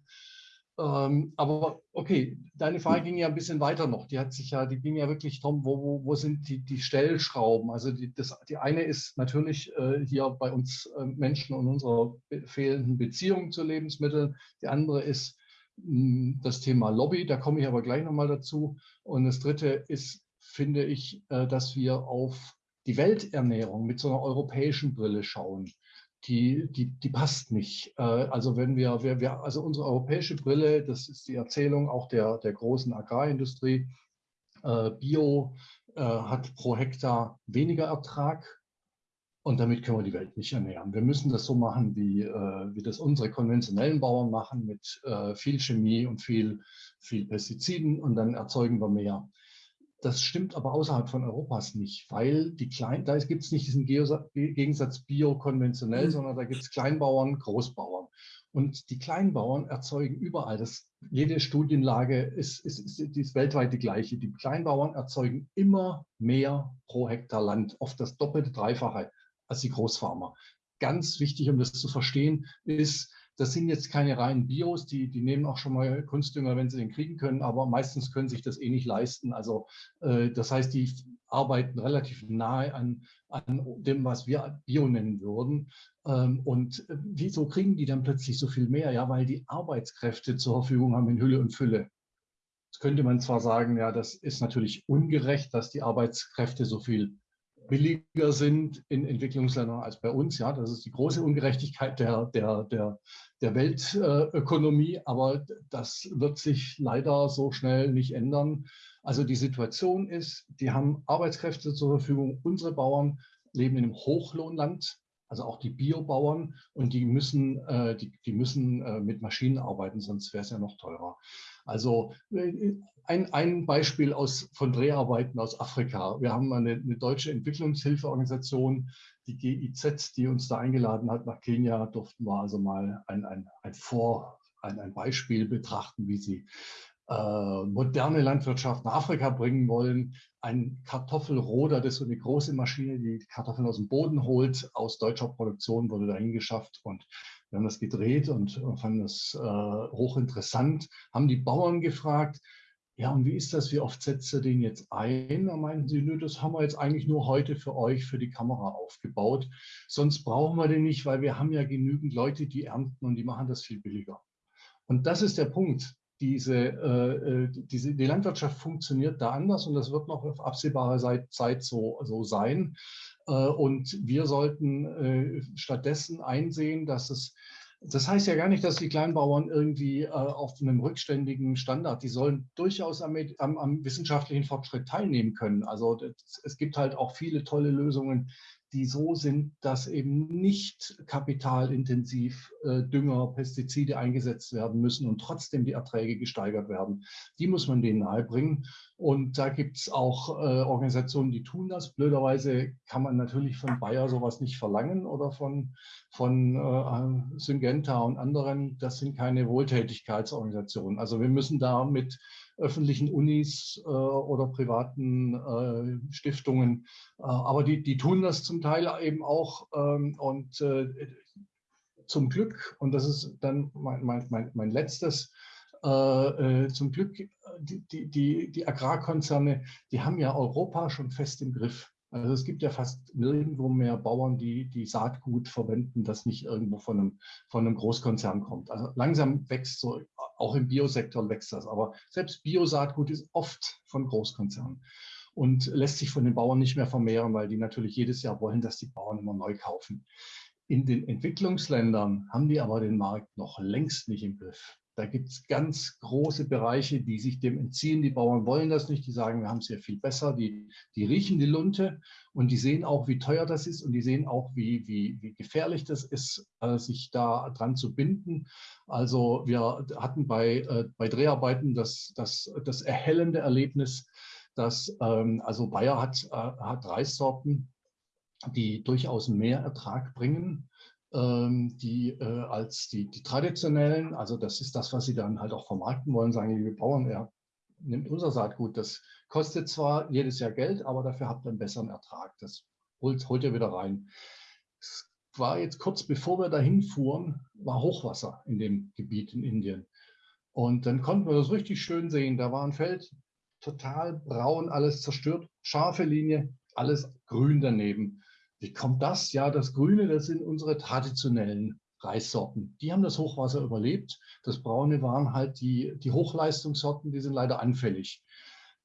Ähm, aber okay, deine Frage ging ja ein bisschen weiter noch. Die hat sich ja, die ging ja wirklich darum, wo, wo, wo sind die, die Stellschrauben? Also die, das, die eine ist natürlich äh, hier bei uns äh, Menschen und unserer fehlenden Beziehung zu Lebensmitteln. Die andere ist hm, das Thema Lobby, da komme ich aber gleich nochmal dazu. Und das dritte ist, finde ich, äh, dass wir auf die Welternährung mit so einer europäischen Brille schauen. Die, die, die passt nicht. Äh, also wenn wir, wir, wir, also unsere europäische Brille, das ist die Erzählung auch der, der großen Agrarindustrie, äh, Bio hat pro Hektar weniger Ertrag und damit können wir die Welt nicht ernähren. Wir müssen das so machen, wie, äh, wie das unsere konventionellen Bauern machen, mit äh, viel Chemie und viel, viel Pestiziden und dann erzeugen wir mehr. Das stimmt aber außerhalb von Europas nicht, weil die Klein, da gibt es nicht diesen Gegensatz bio-konventionell, mhm. sondern da gibt es Kleinbauern, Großbauern. Und die Kleinbauern erzeugen überall, das, jede Studienlage ist, ist, ist, ist weltweit die gleiche. Die Kleinbauern erzeugen immer mehr pro Hektar Land, oft das doppelte, dreifache als die Großfarmer. Ganz wichtig, um das zu verstehen, ist, das sind jetzt keine reinen Bios, die, die nehmen auch schon mal Kunstdünger, wenn sie den kriegen können, aber meistens können sich das eh nicht leisten. Also äh, das heißt, die arbeiten relativ nahe an, an dem, was wir Bio nennen würden. Ähm, und äh, wieso kriegen die dann plötzlich so viel mehr? Ja, weil die Arbeitskräfte zur Verfügung haben in Hülle und Fülle. Jetzt könnte man zwar sagen, ja, das ist natürlich ungerecht, dass die Arbeitskräfte so viel billiger sind in Entwicklungsländern als bei uns. Ja, das ist die große Ungerechtigkeit der, der, der, der Weltökonomie, aber das wird sich leider so schnell nicht ändern. Also die Situation ist, die haben Arbeitskräfte zur Verfügung. Unsere Bauern leben in einem Hochlohnland, also auch die Biobauern, und die müssen, äh, die, die müssen äh, mit Maschinen arbeiten, sonst wäre es ja noch teurer. Also äh, ein, ein Beispiel aus, von Dreharbeiten aus Afrika. Wir haben eine, eine deutsche Entwicklungshilfeorganisation, die GIZ, die uns da eingeladen hat nach Kenia, durften wir also mal ein, ein, ein Vor, ein, ein Beispiel betrachten, wie sie moderne Landwirtschaft nach Afrika bringen wollen. Ein Kartoffelroder, das ist so eine große Maschine, die Kartoffeln aus dem Boden holt, aus deutscher Produktion wurde dahin geschafft und wir haben das gedreht und fanden das äh, hochinteressant, haben die Bauern gefragt, ja, und wie ist das? Wie oft setzt ihr den jetzt ein? Da meinten sie, nö, das haben wir jetzt eigentlich nur heute für euch, für die Kamera aufgebaut. Sonst brauchen wir den nicht, weil wir haben ja genügend Leute, die ernten und die machen das viel billiger. Und das ist der Punkt. Diese, äh, äh diese, die Landwirtschaft funktioniert da anders und das wird noch auf absehbare Zeit so, so sein. Äh, und wir sollten äh, stattdessen einsehen, dass es das heißt ja gar nicht, dass die Kleinbauern irgendwie äh, auf einem rückständigen Standard, die sollen durchaus am, am, am wissenschaftlichen Fortschritt teilnehmen können. Also das, es gibt halt auch viele tolle Lösungen, die so sind, dass eben nicht kapitalintensiv äh, Dünger, Pestizide eingesetzt werden müssen und trotzdem die Erträge gesteigert werden. Die muss man denen nahebringen. Und da gibt es auch äh, Organisationen, die tun das. Blöderweise kann man natürlich von Bayer sowas nicht verlangen oder von, von äh, Syngenta und anderen. Das sind keine Wohltätigkeitsorganisationen. Also wir müssen da mit öffentlichen Unis äh, oder privaten äh, Stiftungen. Äh, aber die, die tun das zum Teil eben auch. Ähm, und äh, zum Glück, und das ist dann mein, mein, mein, mein letztes, zum Glück, die, die, die Agrarkonzerne, die haben ja Europa schon fest im Griff. Also es gibt ja fast nirgendwo mehr Bauern, die, die Saatgut verwenden, das nicht irgendwo von einem, von einem Großkonzern kommt. Also langsam wächst so auch im Biosektor wächst das. Aber selbst Biosaatgut ist oft von Großkonzernen und lässt sich von den Bauern nicht mehr vermehren, weil die natürlich jedes Jahr wollen, dass die Bauern immer neu kaufen. In den Entwicklungsländern haben die aber den Markt noch längst nicht im Griff. Da gibt es ganz große Bereiche, die sich dem entziehen. Die Bauern wollen das nicht. Die sagen, wir haben es ja viel besser. Die, die riechen die Lunte und die sehen auch, wie teuer das ist und die sehen auch, wie, wie, wie gefährlich das ist, äh, sich da dran zu binden. Also wir hatten bei, äh, bei Dreharbeiten das, das, das erhellende Erlebnis, dass ähm, also Bayer hat, äh, hat Reissorten, die durchaus mehr Ertrag bringen die äh, als die, die traditionellen, also das ist das, was sie dann halt auch vermarkten wollen, sagen, liebe Bauern, ja, nimmt unser Saatgut, das kostet zwar jedes Jahr Geld, aber dafür habt ihr einen besseren Ertrag, das holt, holt ihr wieder rein. Es war jetzt kurz bevor wir dahin fuhren, war Hochwasser in dem Gebiet in Indien. Und dann konnten wir das richtig schön sehen. Da war ein Feld, total braun, alles zerstört, scharfe Linie, alles grün daneben. Wie kommt das? Ja, das Grüne, das sind unsere traditionellen Reissorten. Die haben das Hochwasser überlebt. Das Braune waren halt die, die Hochleistungssorten, die sind leider anfällig.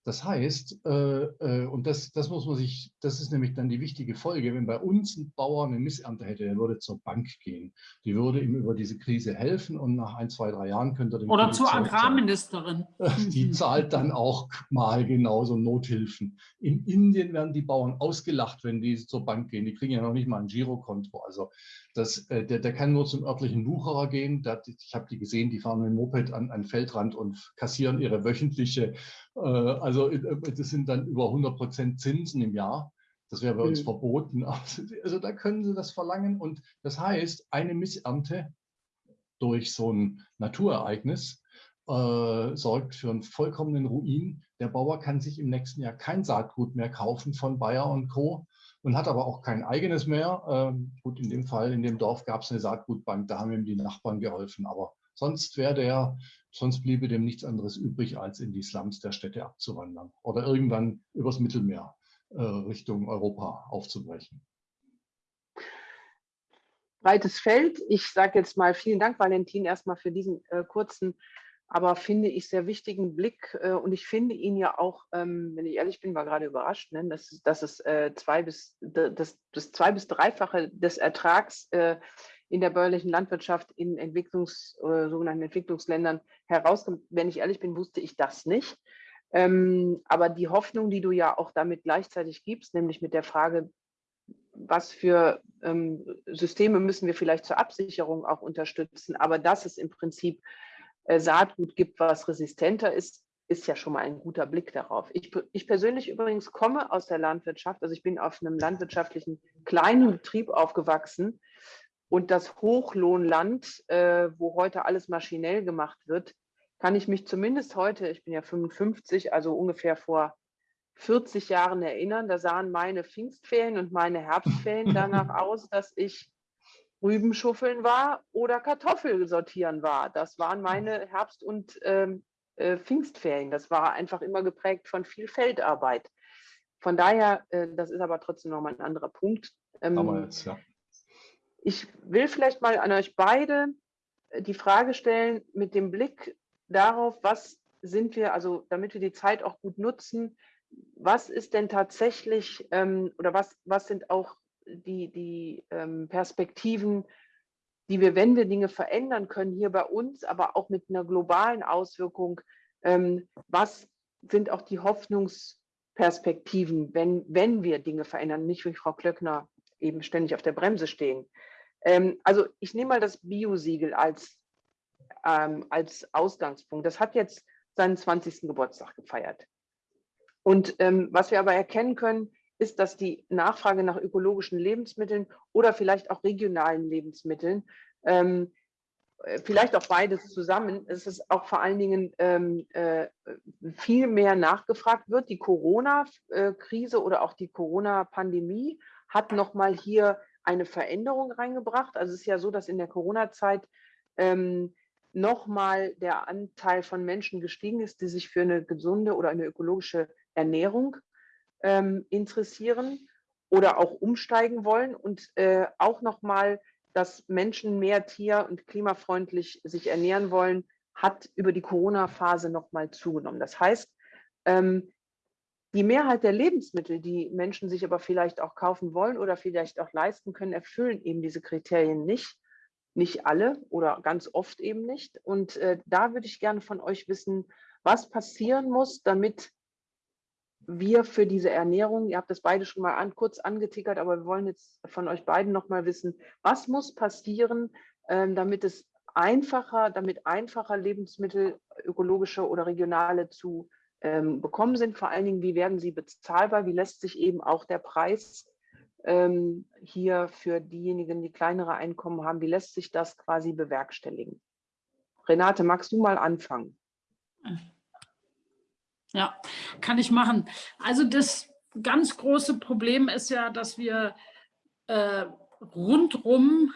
Das heißt, äh, äh, und das, das muss man sich, das ist nämlich dann die wichtige Folge, wenn bei uns ein Bauer eine Missernte hätte, der würde zur Bank gehen. Die würde ihm über diese Krise helfen und nach ein, zwei, drei Jahren könnte er den Oder zur Agrarministerin. Die zahlt dann auch mal genauso Nothilfen. In Indien werden die Bauern ausgelacht, wenn die zur Bank gehen. Die kriegen ja noch nicht mal ein Girokonto. Also das, äh, der, der kann nur zum örtlichen Wucherer gehen. Der, ich habe die gesehen, die fahren mit dem Moped an einen Feldrand und kassieren ihre wöchentliche also äh, das sind dann über 100 Prozent Zinsen im Jahr. Das wäre bei uns mhm. verboten. Also da können Sie das verlangen. Und das heißt, eine Missernte durch so ein Naturereignis äh, sorgt für einen vollkommenen Ruin. Der Bauer kann sich im nächsten Jahr kein Saatgut mehr kaufen von Bayer und Co. und hat aber auch kein eigenes mehr. Ähm, gut, in dem Fall, in dem Dorf gab es eine Saatgutbank, da haben ihm die Nachbarn geholfen. Aber sonst wäre der Sonst bliebe dem nichts anderes übrig, als in die Slums der Städte abzuwandern oder irgendwann übers Mittelmeer äh, Richtung Europa aufzubrechen. Breites Feld. Ich sage jetzt mal vielen Dank, Valentin, erstmal für diesen äh, kurzen, aber finde ich sehr wichtigen Blick. Äh, und ich finde ihn ja auch, ähm, wenn ich ehrlich bin, war gerade überrascht, ne, dass, dass es äh, zwei bis, das, das zwei bis dreifache des Ertrags äh, in der bäuerlichen Landwirtschaft in Entwicklungs, äh, sogenannten Entwicklungsländern herauskommt. Wenn ich ehrlich bin, wusste ich das nicht. Ähm, aber die Hoffnung, die du ja auch damit gleichzeitig gibst, nämlich mit der Frage, was für ähm, Systeme müssen wir vielleicht zur Absicherung auch unterstützen, aber dass es im Prinzip äh, Saatgut gibt, was resistenter ist, ist ja schon mal ein guter Blick darauf. Ich, ich persönlich übrigens komme aus der Landwirtschaft, also ich bin auf einem landwirtschaftlichen kleinen Betrieb aufgewachsen, und das Hochlohnland, äh, wo heute alles maschinell gemacht wird, kann ich mich zumindest heute, ich bin ja 55, also ungefähr vor 40 Jahren erinnern, da sahen meine Pfingstferien und meine Herbstferien danach aus, dass ich Rübenschuffeln war oder Kartoffel sortieren war. Das waren meine Herbst- und ähm, äh, Pfingstferien. Das war einfach immer geprägt von viel Feldarbeit. Von daher, äh, das ist aber trotzdem nochmal ein anderer Punkt. Ähm, jetzt, ja. Ich will vielleicht mal an euch beide äh, die Frage stellen mit dem Blick darauf, was sind wir, also damit wir die Zeit auch gut nutzen, was ist denn tatsächlich ähm, oder was, was sind auch die, die ähm, Perspektiven, die wir, wenn wir Dinge verändern können, hier bei uns, aber auch mit einer globalen Auswirkung, ähm, was sind auch die Hoffnungsperspektiven, wenn, wenn wir Dinge verändern, nicht wie Frau Klöckner eben ständig auf der Bremse stehen. Ähm, also ich nehme mal das Bio-Siegel als, ähm, als Ausgangspunkt. Das hat jetzt seinen 20. Geburtstag gefeiert. Und ähm, was wir aber erkennen können, ist, dass die Nachfrage nach ökologischen Lebensmitteln oder vielleicht auch regionalen Lebensmitteln, ähm, äh, vielleicht auch beides zusammen, es ist auch vor allen Dingen ähm, äh, viel mehr nachgefragt wird. Die Corona-Krise oder auch die Corona-Pandemie hat nochmal hier eine Veränderung reingebracht. Also es ist ja so, dass in der Corona-Zeit ähm, nochmal der Anteil von Menschen gestiegen ist, die sich für eine gesunde oder eine ökologische Ernährung ähm, interessieren oder auch umsteigen wollen und äh, auch nochmal, dass Menschen mehr tier- und klimafreundlich sich ernähren wollen, hat über die Corona-Phase nochmal zugenommen. Das heißt, ähm, die Mehrheit der Lebensmittel, die Menschen sich aber vielleicht auch kaufen wollen oder vielleicht auch leisten können, erfüllen eben diese Kriterien nicht. Nicht alle oder ganz oft eben nicht. Und äh, da würde ich gerne von euch wissen, was passieren muss, damit wir für diese Ernährung, ihr habt das beide schon mal an, kurz angetickert, aber wir wollen jetzt von euch beiden noch mal wissen, was muss passieren, äh, damit es einfacher, damit einfacher Lebensmittel, ökologische oder regionale zu ähm, bekommen sind. Vor allen Dingen, wie werden sie bezahlbar? Wie lässt sich eben auch der Preis ähm, hier für diejenigen, die kleinere Einkommen haben, wie lässt sich das quasi bewerkstelligen? Renate, magst du mal anfangen? Ja, kann ich machen. Also das ganz große Problem ist ja, dass wir äh, rundrum,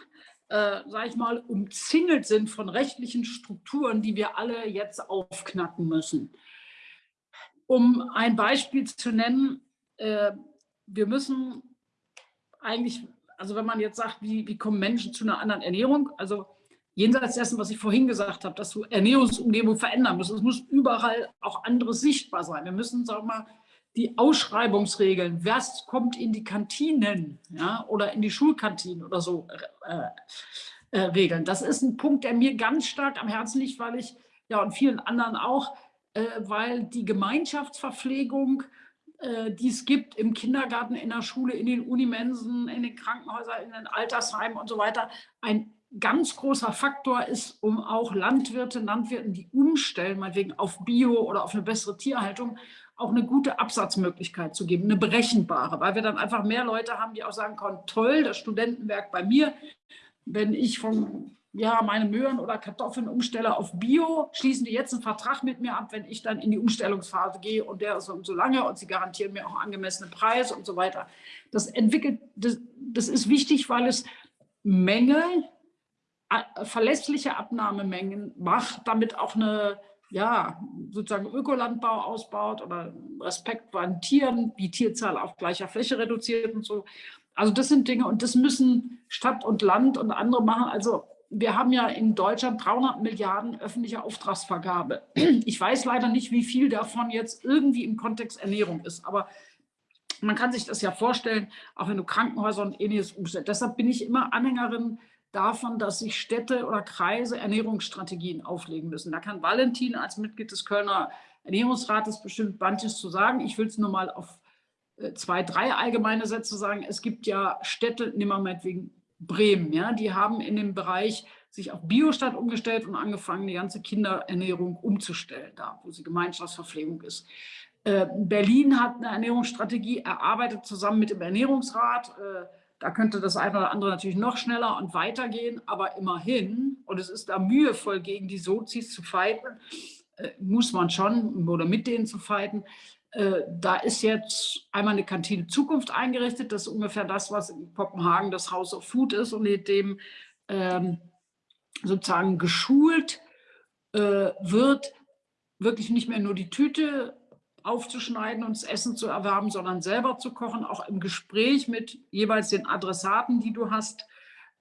äh, sage ich mal, umzingelt sind von rechtlichen Strukturen, die wir alle jetzt aufknacken müssen. Um ein Beispiel zu nennen, äh, wir müssen eigentlich also wenn man jetzt sagt, wie, wie kommen Menschen zu einer anderen Ernährung, also jenseits dessen, was ich vorhin gesagt habe, dass du Ernährungsumgebung verändern musst, es muss überall auch anderes sichtbar sein. Wir müssen, sagen wir mal, die Ausschreibungsregeln, was kommt in die Kantinen ja, oder in die Schulkantinen oder so äh, äh, regeln. Das ist ein Punkt, der mir ganz stark am Herzen liegt, weil ich, ja und vielen anderen auch, weil die Gemeinschaftsverpflegung, äh, die es gibt im Kindergarten, in der Schule, in den Unimensen, in den Krankenhäusern, in den Altersheimen und so weiter, ein ganz großer Faktor ist, um auch Landwirte, Landwirten, die umstellen, meinetwegen auf Bio oder auf eine bessere Tierhaltung, auch eine gute Absatzmöglichkeit zu geben, eine berechenbare, weil wir dann einfach mehr Leute haben, die auch sagen können, toll, das Studentenwerk bei mir, wenn ich von ja, meine Möhren oder Kartoffeln umstelle auf Bio, schließen die jetzt einen Vertrag mit mir ab, wenn ich dann in die Umstellungsphase gehe und der ist so, lange und sie garantieren mir auch angemessene Preise und so weiter. Das entwickelt, das, das ist wichtig, weil es Menge, verlässliche Abnahmemengen macht, damit auch eine ja, sozusagen Ökolandbau ausbaut oder Respekt vor den Tieren, die Tierzahl auf gleicher Fläche reduziert und so. Also das sind Dinge und das müssen Stadt und Land und andere machen. Also wir haben ja in Deutschland 300 Milliarden öffentliche Auftragsvergabe. Ich weiß leider nicht, wie viel davon jetzt irgendwie im Kontext Ernährung ist, aber man kann sich das ja vorstellen, auch wenn du Krankenhäuser und ähnliches umstellst. Deshalb bin ich immer Anhängerin davon, dass sich Städte oder Kreise Ernährungsstrategien auflegen müssen. Da kann Valentin als Mitglied des Kölner Ernährungsrates bestimmt manches zu sagen. Ich will es nur mal auf äh, zwei, drei allgemeine Sätze sagen. Es gibt ja Städte, wir meinetwegen Bremen, ja, die haben in dem Bereich sich auf Biostadt umgestellt und angefangen, die ganze Kinderernährung umzustellen, da wo sie Gemeinschaftsverpflegung ist. Äh, Berlin hat eine Ernährungsstrategie erarbeitet zusammen mit dem Ernährungsrat. Äh, da könnte das eine oder andere natürlich noch schneller und weitergehen, aber immerhin, und es ist da mühevoll gegen die Sozis zu fighten, äh, muss man schon, oder mit denen zu fighten. Äh, da ist jetzt einmal eine Kantine Zukunft eingerichtet. Das ist ungefähr das, was in Kopenhagen das House of Food ist und mit dem ähm, sozusagen geschult äh, wird, wirklich nicht mehr nur die Tüte aufzuschneiden und das Essen zu erwerben, sondern selber zu kochen, auch im Gespräch mit jeweils den Adressaten, die du hast.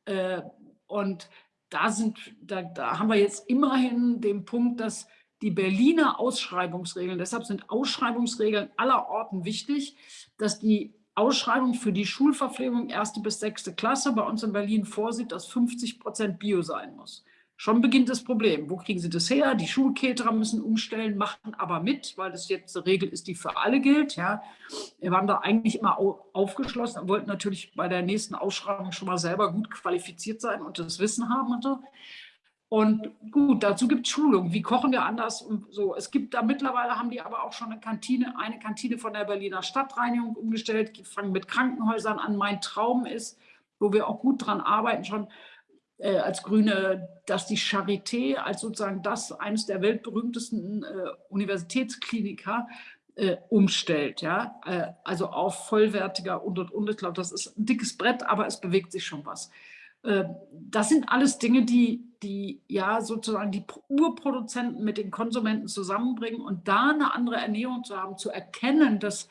Äh, und da, sind, da, da haben wir jetzt immerhin den Punkt, dass die Berliner Ausschreibungsregeln, deshalb sind Ausschreibungsregeln aller Orten wichtig, dass die Ausschreibung für die Schulverpflegung erste bis sechste Klasse bei uns in Berlin vorsieht, dass 50 Prozent Bio sein muss. Schon beginnt das Problem. Wo kriegen Sie das her? Die Schulketerer müssen umstellen, machen aber mit, weil das jetzt eine Regel ist, die für alle gilt. Ja. Wir waren da eigentlich immer aufgeschlossen, wollten natürlich bei der nächsten Ausschreibung schon mal selber gut qualifiziert sein und das Wissen haben und so. Und gut, dazu gibt es Schulungen. Wie kochen wir anders? Und so. Es gibt da mittlerweile, haben die aber auch schon eine Kantine, eine Kantine von der Berliner Stadtreinigung umgestellt. Die fangen mit Krankenhäusern an. Mein Traum ist, wo wir auch gut dran arbeiten, schon äh, als Grüne, dass die Charité als sozusagen das eines der weltberühmtesten äh, Universitätskliniker äh, umstellt, ja, äh, also auf vollwertiger und und und. Ich glaube, das ist ein dickes Brett, aber es bewegt sich schon was. Äh, das sind alles Dinge, die, die ja sozusagen die Urproduzenten mit den Konsumenten zusammenbringen und da eine andere Ernährung zu haben, zu erkennen, dass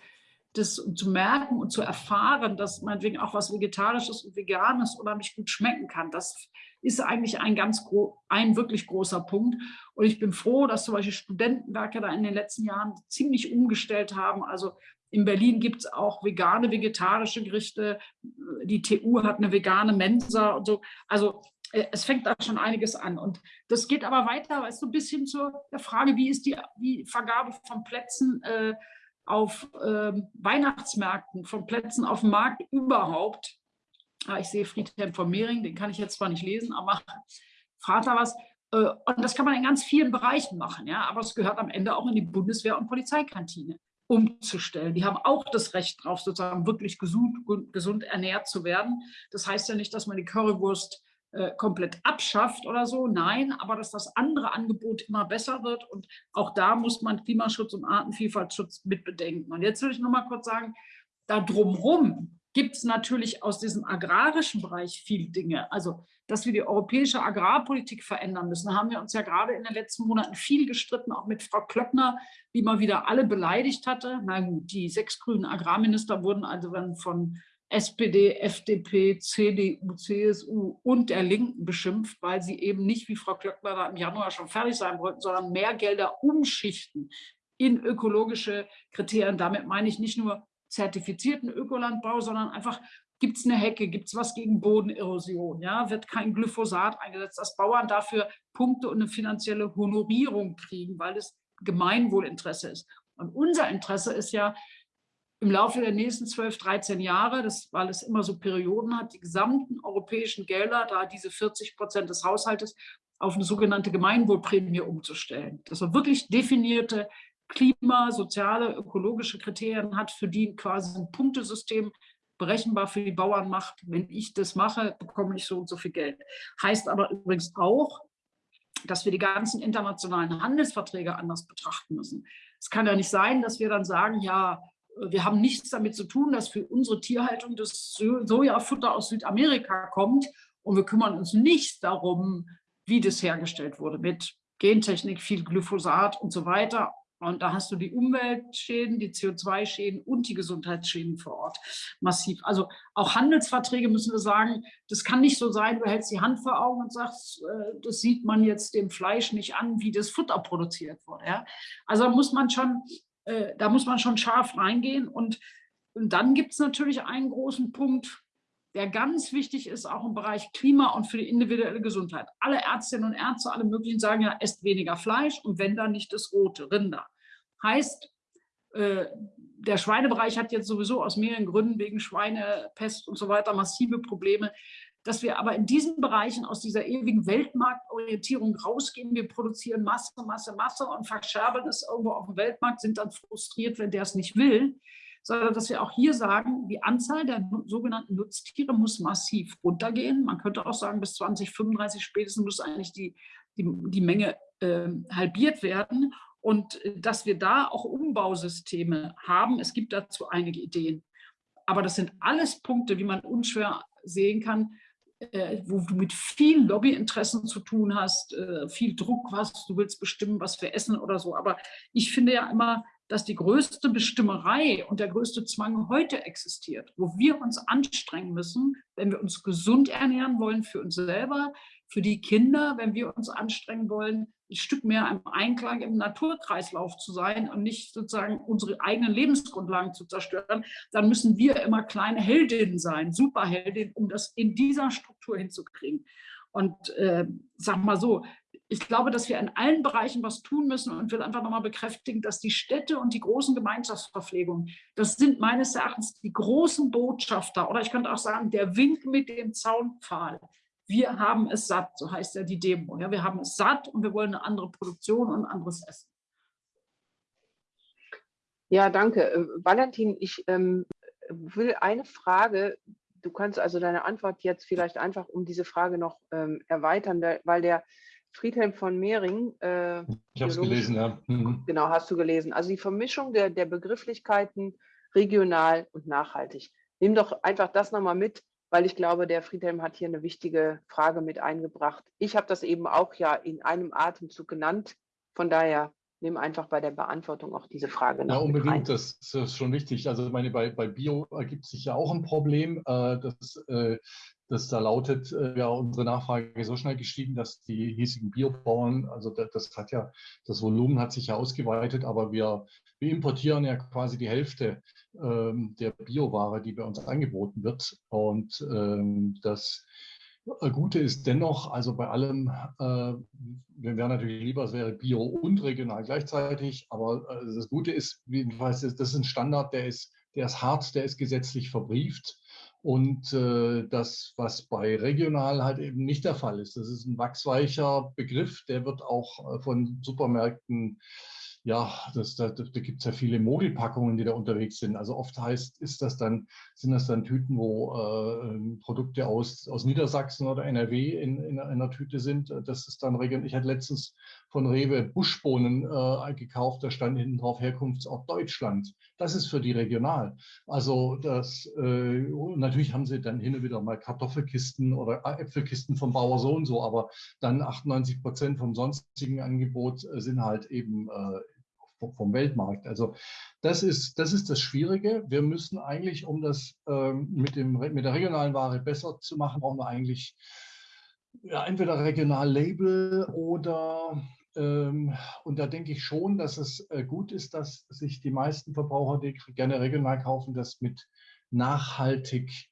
das zu merken und zu erfahren, dass meinetwegen auch was Vegetarisches und Veganes unheimlich gut schmecken kann. Das ist eigentlich ein ganz ein wirklich großer Punkt. Und ich bin froh, dass zum Beispiel Studentenwerke da in den letzten Jahren ziemlich umgestellt haben. Also in Berlin gibt es auch vegane, vegetarische Gerichte. Die TU hat eine vegane Mensa und so. Also äh, es fängt da schon einiges an. Und das geht aber weiter, weißt du, bis hin zur Frage, wie ist die, die Vergabe von Plätzen äh, auf äh, Weihnachtsmärkten, von Plätzen auf dem Markt überhaupt. Ah, ich sehe Friedhelm von Mehring, den kann ich jetzt zwar nicht lesen, aber fragt da was. Äh, und das kann man in ganz vielen Bereichen machen, ja, aber es gehört am Ende auch in die Bundeswehr- und Polizeikantine umzustellen. Die haben auch das Recht drauf, sozusagen wirklich gesund, gesund ernährt zu werden. Das heißt ja nicht, dass man die Currywurst äh, komplett abschafft oder so. Nein, aber dass das andere Angebot immer besser wird. Und auch da muss man Klimaschutz und Artenvielfaltschutz mit bedenken. Und jetzt will ich noch mal kurz sagen, da drumherum gibt es natürlich aus diesem agrarischen Bereich viele Dinge. Also, dass wir die europäische Agrarpolitik verändern müssen, haben wir uns ja gerade in den letzten Monaten viel gestritten, auch mit Frau Klöckner, die mal wieder alle beleidigt hatte. Na gut, die sechs grünen Agrarminister wurden also dann von SPD, FDP, CDU, CSU und der Linken beschimpft, weil sie eben nicht, wie Frau Klöckner da im Januar schon fertig sein wollten, sondern mehr Gelder umschichten in ökologische Kriterien. Damit meine ich nicht nur zertifizierten Ökolandbau, sondern einfach Gibt es eine Hecke? Gibt es was gegen Bodenerosion? Ja, wird kein Glyphosat eingesetzt, dass Bauern dafür Punkte und eine finanzielle Honorierung kriegen, weil es Gemeinwohlinteresse ist. Und unser Interesse ist ja, im Laufe der nächsten 12, 13 Jahre, das, weil es immer so Perioden hat, die gesamten europäischen Gelder, da diese 40 Prozent des Haushaltes, auf eine sogenannte Gemeinwohlprämie umzustellen. Dass man wirklich definierte Klima-, soziale, ökologische Kriterien hat, für die quasi ein Punktesystem berechenbar für die Bauern macht. Wenn ich das mache, bekomme ich so und so viel Geld. Heißt aber übrigens auch, dass wir die ganzen internationalen Handelsverträge anders betrachten müssen. Es kann ja nicht sein, dass wir dann sagen, ja, wir haben nichts damit zu tun, dass für unsere Tierhaltung das Sojafutter aus Südamerika kommt und wir kümmern uns nicht darum, wie das hergestellt wurde mit Gentechnik, viel Glyphosat und so weiter. Und da hast du die Umweltschäden, die CO2-Schäden und die Gesundheitsschäden vor Ort massiv. Also auch Handelsverträge müssen wir sagen, das kann nicht so sein, du hältst die Hand vor Augen und sagst, äh, das sieht man jetzt dem Fleisch nicht an, wie das Futter produziert wurde. Ja? Also da muss man schon, äh, da muss man schon scharf reingehen. Und, und dann gibt es natürlich einen großen Punkt, der ganz wichtig ist, auch im Bereich Klima und für die individuelle Gesundheit. Alle Ärztinnen und Ärzte, alle möglichen sagen ja, esst weniger Fleisch und wenn dann nicht das rote, Rinder. Heißt, äh, der Schweinebereich hat jetzt sowieso aus mehreren Gründen wegen Schweinepest und so weiter massive Probleme, dass wir aber in diesen Bereichen aus dieser ewigen Weltmarktorientierung rausgehen. Wir produzieren Masse, Masse, Masse und verscherbeln es irgendwo auf dem Weltmarkt, sind dann frustriert, wenn der es nicht will sondern dass wir auch hier sagen, die Anzahl der sogenannten Nutztiere muss massiv runtergehen. Man könnte auch sagen, bis 2035 spätestens muss eigentlich die, die, die Menge äh, halbiert werden und äh, dass wir da auch Umbausysteme haben. Es gibt dazu einige Ideen. Aber das sind alles Punkte, wie man unschwer sehen kann, äh, wo du mit vielen Lobbyinteressen zu tun hast, äh, viel Druck hast, du willst bestimmen, was wir essen oder so. Aber ich finde ja immer, dass die größte Bestimmerei und der größte Zwang heute existiert, wo wir uns anstrengen müssen, wenn wir uns gesund ernähren wollen für uns selber, für die Kinder, wenn wir uns anstrengen wollen, ein Stück mehr im Einklang im Naturkreislauf zu sein und nicht sozusagen unsere eigenen Lebensgrundlagen zu zerstören, dann müssen wir immer kleine Heldinnen sein, Superheldinnen, um das in dieser Struktur hinzukriegen. Und äh, sag mal so, ich glaube, dass wir in allen Bereichen was tun müssen und will einfach nochmal bekräftigen, dass die Städte und die großen Gemeinschaftsverpflegungen, das sind meines Erachtens die großen Botschafter oder ich könnte auch sagen, der Wink mit dem Zaunpfahl. Wir haben es satt, so heißt ja die Demo. Ja, wir haben es satt und wir wollen eine andere Produktion und anderes Essen. Ja, danke. Äh, Valentin, ich ähm, will eine Frage, du kannst also deine Antwort jetzt vielleicht einfach um diese Frage noch ähm, erweitern, weil der Friedhelm von Mehring. Äh, ich habe es gelesen, ja. Mhm. Genau, hast du gelesen. Also die Vermischung der, der Begrifflichkeiten regional und nachhaltig. Nimm doch einfach das nochmal mit, weil ich glaube, der Friedhelm hat hier eine wichtige Frage mit eingebracht. Ich habe das eben auch ja in einem Atemzug genannt. Von daher nimm einfach bei der Beantwortung auch diese Frage noch Ja, unbedingt, das, ist schon wichtig. Also ich meine, bei, bei Bio ergibt sich ja auch ein Problem, äh, dass äh, das da lautet, äh, ja, unsere Nachfrage ist so schnell gestiegen, dass die hiesigen Biobauern, also das, das, hat ja, das Volumen hat sich ja ausgeweitet, aber wir, wir importieren ja quasi die Hälfte ähm, der Bioware, die bei uns angeboten wird. Und ähm, das Gute ist dennoch, also bei allem, äh, wir wären natürlich lieber, es wäre bio und regional gleichzeitig, aber äh, das Gute ist, jedenfalls, das ist ein Standard, der ist, der ist hart, der ist gesetzlich verbrieft. Und äh, das, was bei regional halt eben nicht der Fall ist, das ist ein wachsweicher Begriff, der wird auch äh, von Supermärkten ja, das, da, da gibt es ja viele Mogelpackungen, die da unterwegs sind. Also oft heißt, ist das dann, sind das dann Tüten, wo äh, ähm, Produkte aus, aus Niedersachsen oder NRW in, in, einer Tüte sind. Das ist dann regional. Ich hatte letztens von Rewe Buschbohnen äh, gekauft, da stand hinten drauf Herkunftsort Deutschland. Das ist für die regional. Also das, äh, natürlich haben sie dann hin und wieder mal Kartoffelkisten oder Äpfelkisten vom Bauer so und so, aber dann 98 Prozent vom sonstigen Angebot sind halt eben äh, vom Weltmarkt. Also das ist, das ist das Schwierige. Wir müssen eigentlich, um das ähm, mit, dem, mit der regionalen Ware besser zu machen, brauchen wir eigentlich ja, entweder Regionallabel oder ähm, und da denke ich schon, dass es äh, gut ist, dass sich die meisten Verbraucher, die gerne regional kaufen, das mit nachhaltig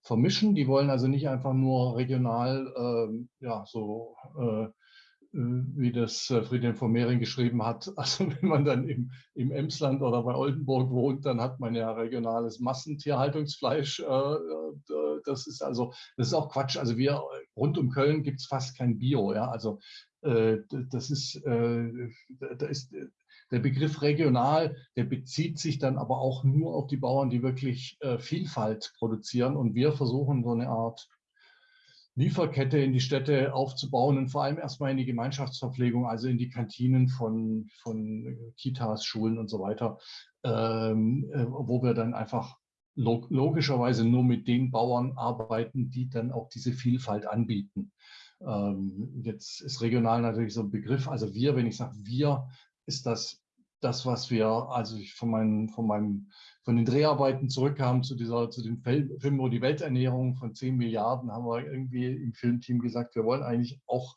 vermischen. Die wollen also nicht einfach nur regional, äh, ja, so äh wie das äh, Friedrich von Mehring geschrieben hat. Also wenn man dann im, im Emsland oder bei Oldenburg wohnt, dann hat man ja regionales Massentierhaltungsfleisch. Äh, das ist also, das ist auch Quatsch. Also wir rund um Köln gibt es fast kein Bio. Ja? Also das ist, da ist der Begriff regional, der bezieht sich dann aber auch nur auf die Bauern, die wirklich äh, Vielfalt produzieren. Und wir versuchen so eine Art Lieferkette in die Städte aufzubauen und vor allem erstmal in die Gemeinschaftsverpflegung, also in die Kantinen von, von Kitas, Schulen und so weiter, ähm, äh, wo wir dann einfach log logischerweise nur mit den Bauern arbeiten, die dann auch diese Vielfalt anbieten. Ähm, jetzt ist regional natürlich so ein Begriff, also wir, wenn ich sage wir, ist das das, was wir, also ich von, meinen, von, meinem, von den Dreharbeiten zurückkam zu, dieser, zu dem Film, wo die Welternährung von 10 Milliarden, haben wir irgendwie im Filmteam gesagt, wir wollen eigentlich auch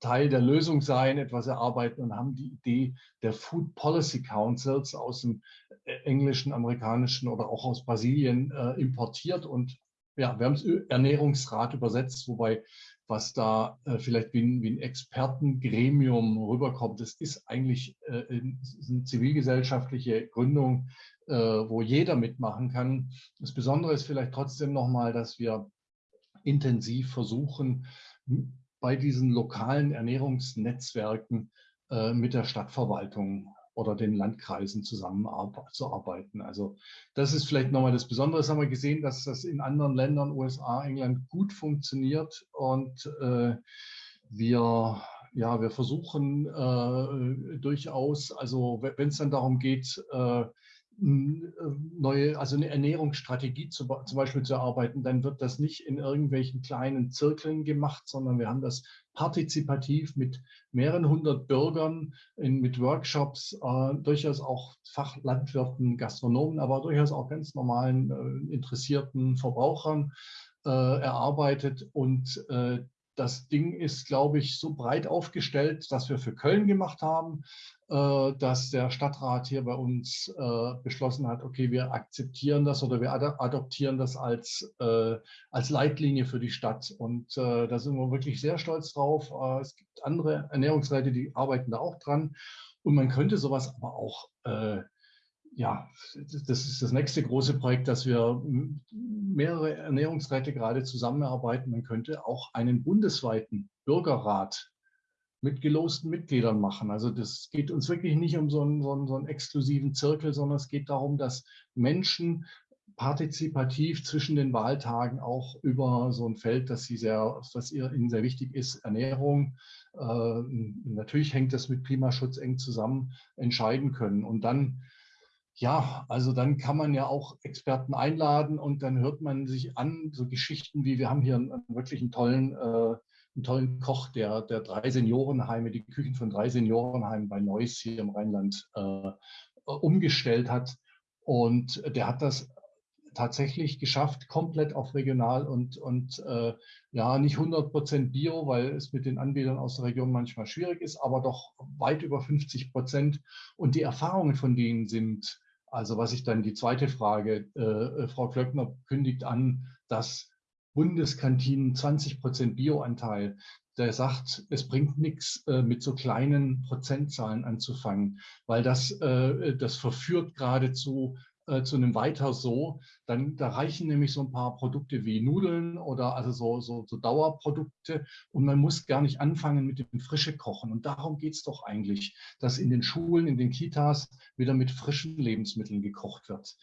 Teil der Lösung sein, etwas erarbeiten und haben die Idee der Food Policy Councils aus dem äh, englischen, amerikanischen oder auch aus Brasilien äh, importiert und ja, wir haben es Ernährungsrat übersetzt, wobei was da äh, vielleicht wie ein, wie ein, Expertengremium rüberkommt. Das ist eigentlich äh, eine zivilgesellschaftliche Gründung, wo jeder mitmachen kann. Das Besondere ist vielleicht trotzdem nochmal, dass wir intensiv versuchen, bei diesen lokalen Ernährungsnetzwerken äh, mit der Stadtverwaltung oder den Landkreisen zusammenzuarbeiten. Also das ist vielleicht nochmal das Besondere. Das haben wir gesehen, dass das in anderen Ländern, USA, England, gut funktioniert und äh, wir ja, wir versuchen äh, durchaus, also wenn es dann darum geht, äh, neue, also eine Ernährungsstrategie zu, zum Beispiel zu erarbeiten, dann wird das nicht in irgendwelchen kleinen Zirkeln gemacht, sondern wir haben das partizipativ mit mehreren hundert Bürgern in, mit Workshops, äh, durchaus auch Fachlandwirten, Gastronomen, aber durchaus auch ganz normalen äh, interessierten Verbrauchern äh, erarbeitet und äh, das Ding ist, glaube ich, so breit aufgestellt, dass wir für Köln gemacht haben, äh, dass der Stadtrat hier bei uns äh, beschlossen hat, okay, wir akzeptieren das oder wir adoptieren das als, äh, als Leitlinie für die Stadt. Und da sind wir wirklich sehr stolz drauf. es gibt andere Ernährungsräte, die arbeiten da auch dran. Und man könnte sowas aber auch ja, das ist das nächste große Projekt, dass wir mehrere Ernährungsräte gerade zusammenarbeiten. Man könnte auch einen bundesweiten Bürgerrat mit gelosten Mitgliedern machen. Also das geht uns wirklich nicht um so einen, so einen, so einen exklusiven Zirkel, sondern es geht darum, dass Menschen partizipativ zwischen den Wahltagen auch über so ein Feld, das sie sehr, was ihnen sehr wichtig ist, Ernährung, äh, natürlich hängt das mit Klimaschutz eng zusammen, entscheiden können. Und dann ja, also dann kann man ja auch Experten einladen und dann hört man sich an, so Geschichten wie, wir haben hier einen, wirklich einen tollen, äh, einen tollen Koch, der, der drei Seniorenheime, die Küchen von drei Seniorenheimen bei Neuss hier im Rheinland äh, umgestellt hat. Und der hat das tatsächlich geschafft, komplett auf regional und, und äh, ja, nicht 100 Prozent Bio, weil es mit den Anbietern aus der Region manchmal schwierig ist, aber doch weit über 50 Prozent. Und die Erfahrungen von denen sind also was ich dann die zweite Frage, äh, äh Frau Klöckner kündigt an, dass Bundeskantinen 20 Prozent Bioanteil, der sagt, es bringt nichts äh, mit so kleinen Prozentzahlen anzufangen, weil das, äh, das verführt geradezu äh, zu einem weiter so, dann da reichen nämlich so ein paar Produkte wie Nudeln oder also so, so, so Dauerprodukte und man muss gar nicht anfangen mit dem frische Kochen. Und darum geht es doch eigentlich, dass in den Schulen, in den Kitas wieder mit frischen Lebensmitteln gekocht wird.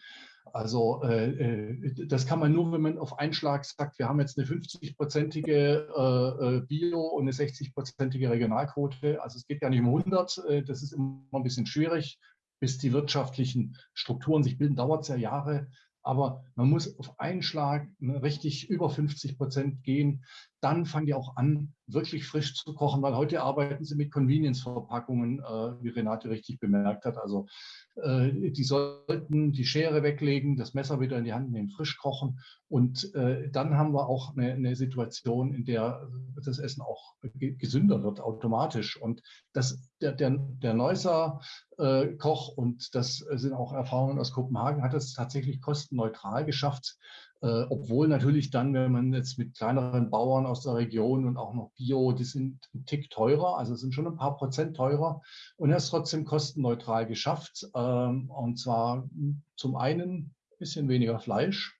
Also äh, äh das kann man nur, wenn man auf einen Schlag sagt, wir haben jetzt eine 50-prozentige äh, äh, Bio- und eine 60-prozentige Regionalquote. Also es geht gar nicht um 100, äh, das ist immer ein bisschen schwierig bis die wirtschaftlichen Strukturen sich bilden, dauert es ja Jahre. Aber man muss auf einen Schlag ne, richtig über 50 Prozent gehen. Dann fangen die auch an, wirklich frisch zu kochen, weil heute arbeiten sie mit Convenience-Verpackungen, äh, wie Renate richtig bemerkt hat. Also äh, die sollten die Schere weglegen, das Messer wieder in die Hand nehmen, frisch kochen. Und äh, dann haben wir auch eine, eine, Situation, in der das Essen auch gesünder wird, automatisch. Und das, der, der, der Neusser äh, Koch, und das sind auch Erfahrungen aus Kopenhagen, hat es tatsächlich kostenneutral geschafft, äh, obwohl natürlich dann, wenn man jetzt mit kleineren Bauern aus der Region und auch noch Bio, die sind ein Tick teurer, also sind schon ein paar Prozent teurer und er ist trotzdem kostenneutral geschafft. Ähm, und zwar zum einen ein bisschen weniger Fleisch,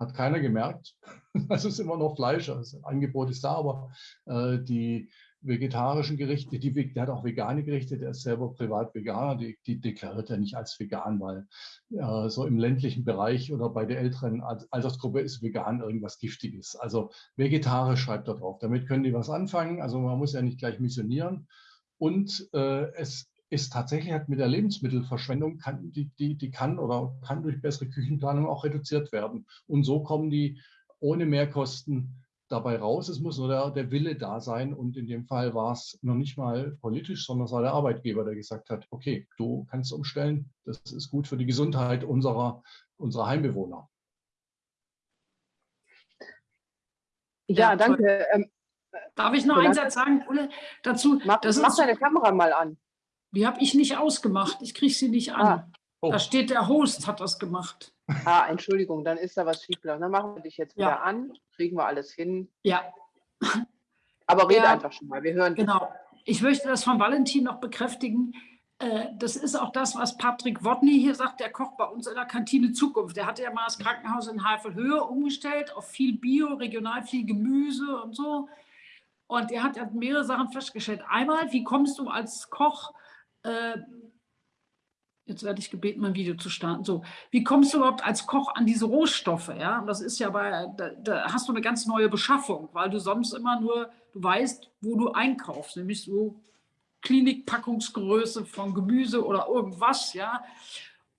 hat keiner gemerkt. Es ist immer noch Fleisch, also das Angebot ist da, aber äh, die vegetarischen Gerichte, die, der hat auch vegane Gerichte, der ist selber privat Veganer, die, die deklariert er nicht als vegan, weil äh, so im ländlichen Bereich oder bei der älteren Altersgruppe ist vegan irgendwas Giftiges. Also vegetarisch schreibt er drauf. Damit können die was anfangen, also man muss ja nicht gleich missionieren. Und äh, es ist tatsächlich hat mit der Lebensmittelverschwendung, kann, die, die, die kann oder kann durch bessere Küchenplanung auch reduziert werden. Und so kommen die ohne Mehrkosten dabei raus. Es muss nur der, der, Wille da sein. Und in dem Fall war es noch nicht mal politisch, sondern es war der Arbeitgeber, der gesagt hat, okay, du kannst umstellen. Das ist gut für die Gesundheit unserer, unserer Heimbewohner. Ja, danke. Ähm, Darf ich noch einen Satz sagen, Ulle, dazu? Mach, das mach deine Kamera mal an. Die habe ich nicht ausgemacht. Ich kriege sie nicht an. Ah. Oh. Da steht, der Host hat das gemacht. Ah, Entschuldigung, dann ist da was schiefgelaufen. Dann machen wir dich jetzt wieder ja. an, kriegen wir alles hin. Ja. Aber rede ja, einfach schon mal, wir hören Genau. Ich möchte das von Valentin noch bekräftigen. Äh, das ist auch das, was Patrick Wodny hier sagt, der kocht bei uns in der Kantine Zukunft. Der hatte ja mal das Krankenhaus in Havelhöhe umgestellt auf viel Bio, regional viel Gemüse und so. Und er hat ja mehrere Sachen festgestellt. Einmal, wie kommst du als Koch äh, Jetzt werde ich gebeten, mein Video zu starten. So, wie kommst du überhaupt als Koch an diese Rohstoffe? Ja, das ist ja bei, da, da, hast du eine ganz neue Beschaffung, weil du sonst immer nur, du weißt, wo du einkaufst, nämlich so Klinikpackungsgröße von Gemüse oder irgendwas, ja.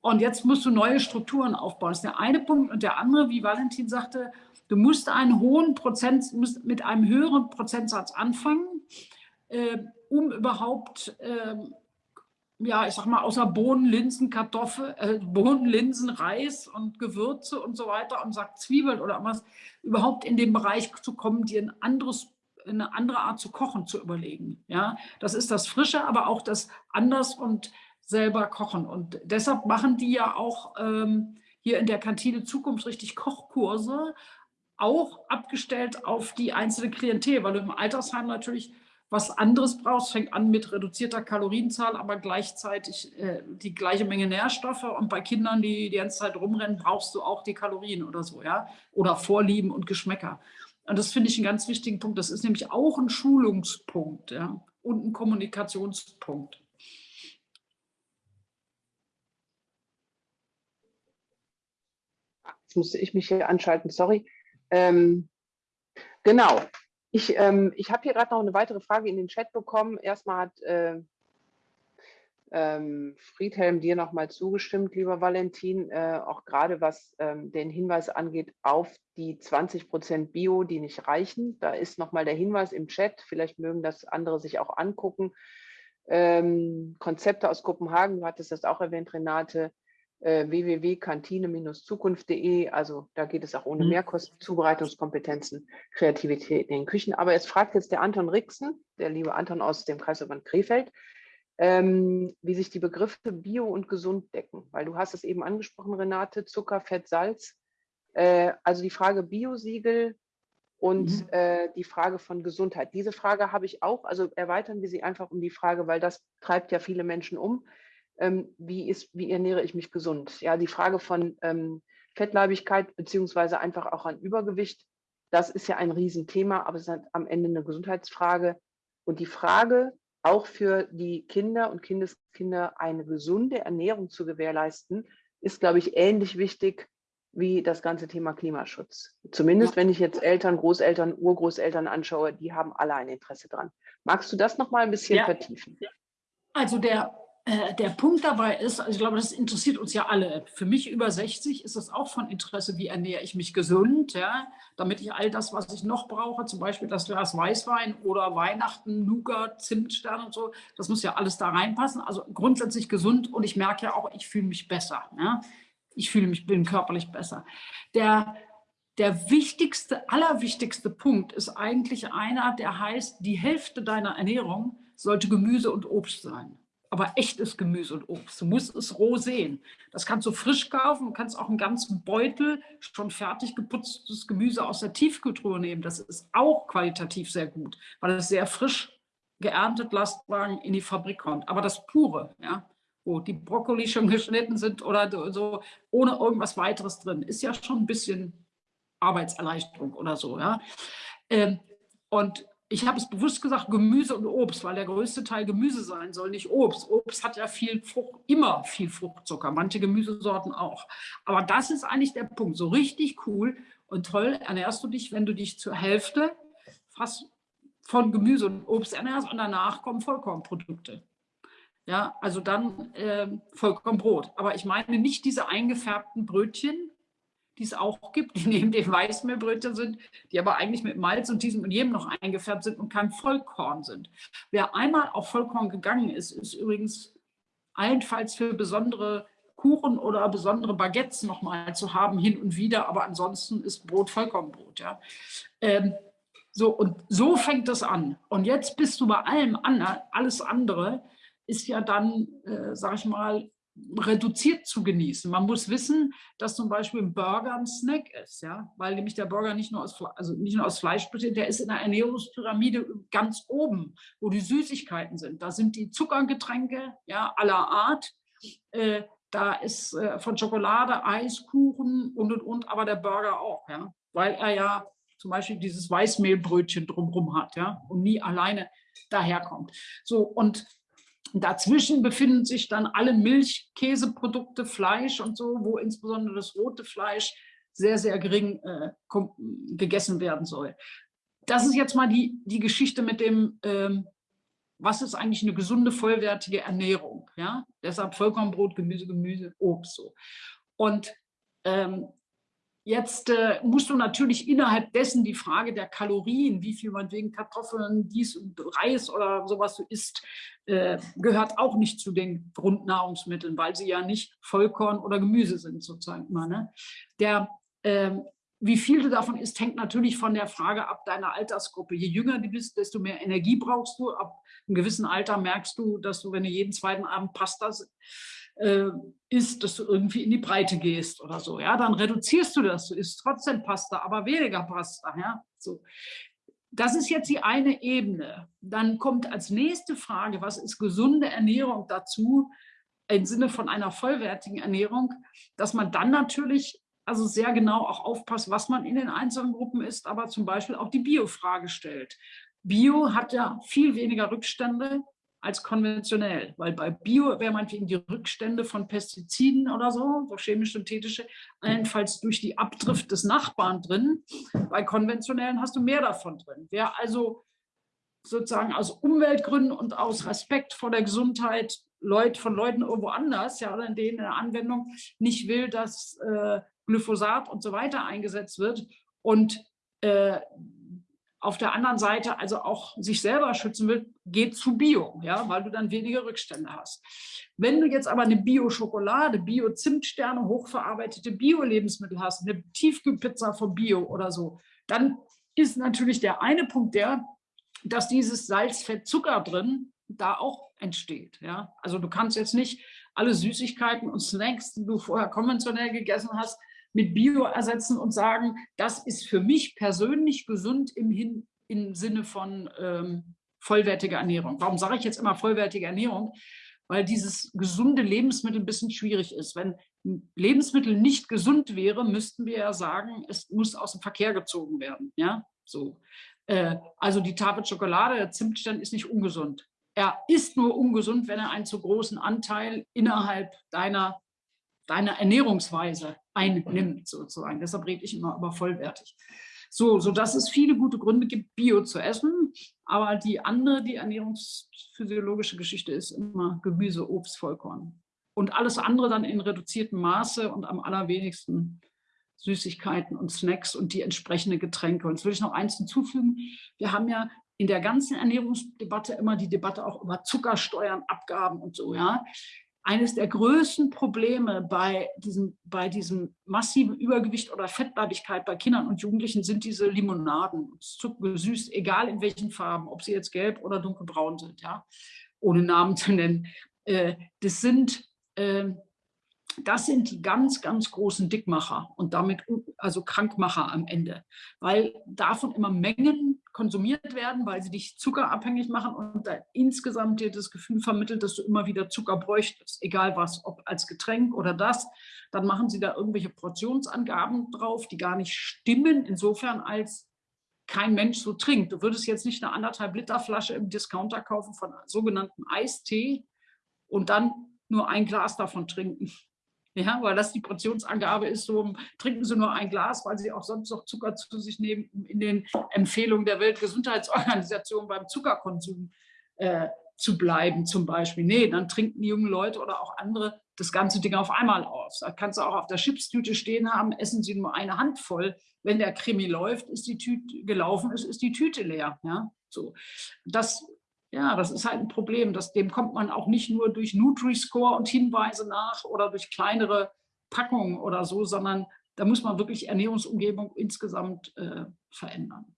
Und jetzt musst du neue Strukturen aufbauen. Das ist der eine Punkt. Und der andere, wie Valentin sagte, du musst einen hohen Prozent, musst mit einem höheren Prozentsatz anfangen, äh, um überhaupt äh, ja, ich sag mal, außer Bohnen, Linsen, Kartoffeln, äh, Bohnen, Linsen, Reis und Gewürze und so weiter und sagt Zwiebeln oder was, überhaupt in den Bereich zu kommen, dir ein anderes, eine andere Art zu kochen zu überlegen. Ja, das ist das Frische, aber auch das anders und selber kochen. Und deshalb machen die ja auch ähm, hier in der Kantine Zukunft richtig Kochkurse, auch abgestellt auf die einzelne Klientel, weil du im Altersheim natürlich was anderes brauchst. Fängt an mit reduzierter Kalorienzahl, aber gleichzeitig äh, die gleiche Menge Nährstoffe. Und bei Kindern, die die ganze Zeit rumrennen, brauchst du auch die Kalorien oder so, ja. Oder Vorlieben und Geschmäcker. Und das finde ich einen ganz wichtigen Punkt. Das ist nämlich auch ein Schulungspunkt, ja, und ein Kommunikationspunkt. Jetzt musste ich mich hier anschalten, sorry. Ähm, genau, ich, ähm, ich habe hier gerade noch eine weitere Frage in den Chat bekommen. Erstmal hat äh, ähm, Friedhelm dir nochmal zugestimmt, lieber Valentin, äh, auch gerade was ähm, den Hinweis angeht auf die 20 Prozent Bio, die nicht reichen. Da ist nochmal der Hinweis im Chat, vielleicht mögen das andere sich auch angucken. Ähm, Konzepte aus Kopenhagen, du hattest das auch erwähnt, Renate, äh, www.kantine-zukunft.de. Also da geht es auch ohne mhm. Mehrkosten, Zubereitungskompetenzen, Kreativität in den Küchen. Aber es fragt jetzt der Anton Rixen, der liebe Anton aus dem Kreisverband Krefeld, ähm, wie sich die Begriffe Bio und gesund decken. Weil du hast es eben angesprochen, Renate, Zucker, Fett, Salz. Äh, also die Frage Biosiegel und mhm. äh, die Frage von Gesundheit. Diese Frage habe ich auch, also erweitern wir sie einfach um die Frage, weil das treibt ja viele Menschen um ähm, wie, ist, wie ernähre ich mich gesund? Ja, die Frage von ähm, Fettleibigkeit beziehungsweise einfach auch an Übergewicht, das ist ja ein Riesenthema, aber es ist halt am Ende eine Gesundheitsfrage. Und die Frage, auch für die Kinder und Kindeskinder eine gesunde Ernährung zu gewährleisten, ist, glaube ich, ähnlich wichtig wie das ganze Thema Klimaschutz. Zumindest wenn ich jetzt Eltern, Großeltern, Urgroßeltern anschaue, die haben alle ein Interesse dran. Magst du das noch mal ein bisschen ja. vertiefen? Also der der Punkt dabei ist, also ich glaube, das interessiert uns ja alle. Für mich über 60 ist es auch von Interesse, wie ernähre ich mich gesund, ja, damit ich all das, was ich noch brauche, zum Beispiel das Glas Weißwein oder Weihnachten, Nougat, Zimtstern und so, das muss ja alles da reinpassen. Also grundsätzlich gesund und ich merke ja auch, ich fühle mich besser. Ja. Ich fühle mich, bin körperlich besser. Der, der wichtigste, allerwichtigste Punkt ist eigentlich einer, der heißt, die Hälfte deiner Ernährung sollte Gemüse und Obst sein aber echtes Gemüse und Obst. Du musst es roh sehen. Das kannst du frisch kaufen, du kannst auch einen ganzen Beutel schon fertig geputztes Gemüse aus der Tiefkühltruhe nehmen. Das ist auch qualitativ sehr gut, weil es sehr frisch geerntet Lastwagen in die Fabrik kommt. Aber das pure, ja, wo die Brokkoli schon geschnitten sind oder so, ohne irgendwas weiteres drin, ist ja schon ein bisschen Arbeitserleichterung oder so. Ja. Ähm, und ich habe es bewusst gesagt, Gemüse und Obst, weil der größte Teil Gemüse sein soll, nicht Obst. Obst hat ja viel Frucht, immer viel Fruchtzucker, manche Gemüsesorten auch. Aber das ist eigentlich der Punkt. So richtig cool und toll ernährst du dich, wenn du dich zur Hälfte fast von Gemüse und Obst ernährst und danach kommen Vollkornprodukte. Ja, also dann äh, Vollkornbrot. Aber ich meine nicht diese eingefärbten Brötchen, die es auch gibt, die neben den Weißmehlbrötchen sind, die aber eigentlich mit Malz und diesem und jedem noch eingefärbt sind und kein Vollkorn sind. Wer einmal auf Vollkorn gegangen ist, ist übrigens allenfalls für besondere Kuchen oder besondere Baguettes nochmal zu haben, hin und wieder, aber ansonsten ist Brot Vollkornbrot. Ja. Ähm, so, und so fängt das an. Und jetzt bist du bei allem anderen, alles andere ist ja dann, äh, sag ich mal, reduziert zu genießen. Man muss wissen, dass zum Beispiel ein Burger ein Snack ist, ja, weil nämlich der Burger nicht nur aus, also nicht nur aus Fleisch besteht, der ist in der Ernährungspyramide ganz oben, wo die Süßigkeiten sind. Da sind die Zuckergetränke, ja, aller Art. Äh, da ist äh, von Schokolade, Eis, Kuchen und und und, aber der Burger auch, ja, weil er ja zum Beispiel dieses Weißmehlbrötchen drumherum hat, ja, und nie alleine daherkommt. So und Dazwischen befinden sich dann alle Milch, Käseprodukte, Fleisch und so, wo insbesondere das rote Fleisch sehr, sehr gering äh, gegessen werden soll. Das ist jetzt mal die, die Geschichte mit dem, ähm, was ist eigentlich eine gesunde, vollwertige Ernährung. Ja? Deshalb Vollkornbrot, Gemüse, Gemüse, Obst. So. Und ähm, Jetzt äh, musst du natürlich innerhalb dessen die Frage der Kalorien, wie viel man wegen Kartoffeln, dies und Reis oder sowas du isst, äh, gehört auch nicht zu den Grundnahrungsmitteln, weil sie ja nicht Vollkorn oder Gemüse sind sozusagen immer. Ne? Der, äh, wie viel du davon isst, hängt natürlich von der Frage ab deiner Altersgruppe. Je jünger du bist, desto mehr Energie brauchst du. Ab einem gewissen Alter merkst du, dass du, wenn du jeden zweiten Abend Pasta äh, isst, dass du irgendwie in die Breite gehst oder so. Ja, dann reduzierst du das. Du isst trotzdem Pasta, aber weniger Pasta. Ja, so. Das ist jetzt die eine Ebene. Dann kommt als nächste Frage, was ist gesunde Ernährung dazu im Sinne von einer vollwertigen Ernährung, dass man dann natürlich also sehr genau auch aufpasst, was man in den einzelnen Gruppen isst, aber zum Beispiel auch die Bio-Frage stellt. Bio hat ja viel weniger Rückstände als konventionell, weil bei Bio wäre meinetwegen die Rückstände von Pestiziden oder so, so chemisch-synthetische, allenfalls durch die Abdrift des Nachbarn drin. Bei konventionellen hast du mehr davon drin. Wer also sozusagen aus Umweltgründen und aus Respekt vor der Gesundheit Leut, von Leuten irgendwo anders, ja, oder in denen in der Anwendung nicht will, dass äh, Glyphosat und so weiter eingesetzt wird und äh, auf der anderen Seite also auch sich selber schützen will, geht zu Bio, ja, weil du dann weniger Rückstände hast. Wenn du jetzt aber eine Bio-Schokolade, Bio-Zimtsterne, hochverarbeitete Bio-Lebensmittel hast, eine Tiefkühlpizza von Bio oder so, dann ist natürlich der eine Punkt der, dass dieses Salz, Fett, Zucker drin da auch entsteht. Ja? Also du kannst jetzt nicht alle Süßigkeiten und Snacks, die du vorher konventionell gegessen hast, mit Bio ersetzen und sagen, das ist für mich persönlich gesund im, Hin im Sinne von ähm, vollwertiger Ernährung. Warum sage ich jetzt immer vollwertige Ernährung? Weil dieses gesunde Lebensmittel ein bisschen schwierig ist. Wenn Lebensmittel nicht gesund wäre, müssten wir ja sagen, es muss aus dem Verkehr gezogen werden. Ja, so. Äh, also die Tafel Schokolade, der Zimtstern ist nicht ungesund. Er ist nur ungesund, wenn er einen zu großen Anteil innerhalb deiner deiner Ernährungsweise einnimmt, sozusagen. Deshalb rede ich immer über vollwertig. So, sodass es viele gute Gründe gibt, Bio zu essen. Aber die andere, die ernährungsphysiologische Geschichte ist immer Gemüse, Obst, Vollkorn. Und alles andere dann in reduziertem Maße und am allerwenigsten Süßigkeiten und Snacks und die entsprechenden Getränke. Und jetzt will ich noch eins hinzufügen. Wir haben ja in der ganzen Ernährungsdebatte immer die Debatte auch über Zuckersteuern, Abgaben und so. Ja eines der größten Probleme bei diesem, bei diesem massiven Übergewicht oder Fettleibigkeit bei Kindern und Jugendlichen sind diese Limonaden, zuckergesüßt, egal in welchen Farben, ob sie jetzt gelb oder dunkelbraun sind, ja, ohne Namen zu nennen. Äh, das sind äh, das sind die ganz, ganz großen Dickmacher und damit also Krankmacher am Ende, weil davon immer Mengen konsumiert werden, weil sie dich zuckerabhängig machen und insgesamt dir das Gefühl vermittelt, dass du immer wieder Zucker bräuchtest, egal was, ob als Getränk oder das. Dann machen sie da irgendwelche Portionsangaben drauf, die gar nicht stimmen, insofern als kein Mensch so trinkt. Du würdest jetzt nicht eine anderthalb Liter Flasche im Discounter kaufen von sogenannten Eistee und dann nur ein Glas davon trinken. Ja, weil das die Portionsangabe ist, so trinken Sie nur ein Glas, weil Sie auch sonst noch Zucker zu sich nehmen, um in den Empfehlungen der Weltgesundheitsorganisation beim Zuckerkonsum äh, zu bleiben zum Beispiel. Nee, dann trinken die jungen Leute oder auch andere das ganze Ding auf einmal aus. Da kannst du auch auf der Chipstüte stehen haben, essen Sie nur eine Handvoll. Wenn der Krimi läuft, ist die Tüte gelaufen ist, ist die Tüte leer. Ja, so. Das ja, das ist halt ein Problem. Das, dem kommt man auch nicht nur durch Nutri-Score und Hinweise nach oder durch kleinere Packungen oder so, sondern da muss man wirklich Ernährungsumgebung insgesamt äh, verändern.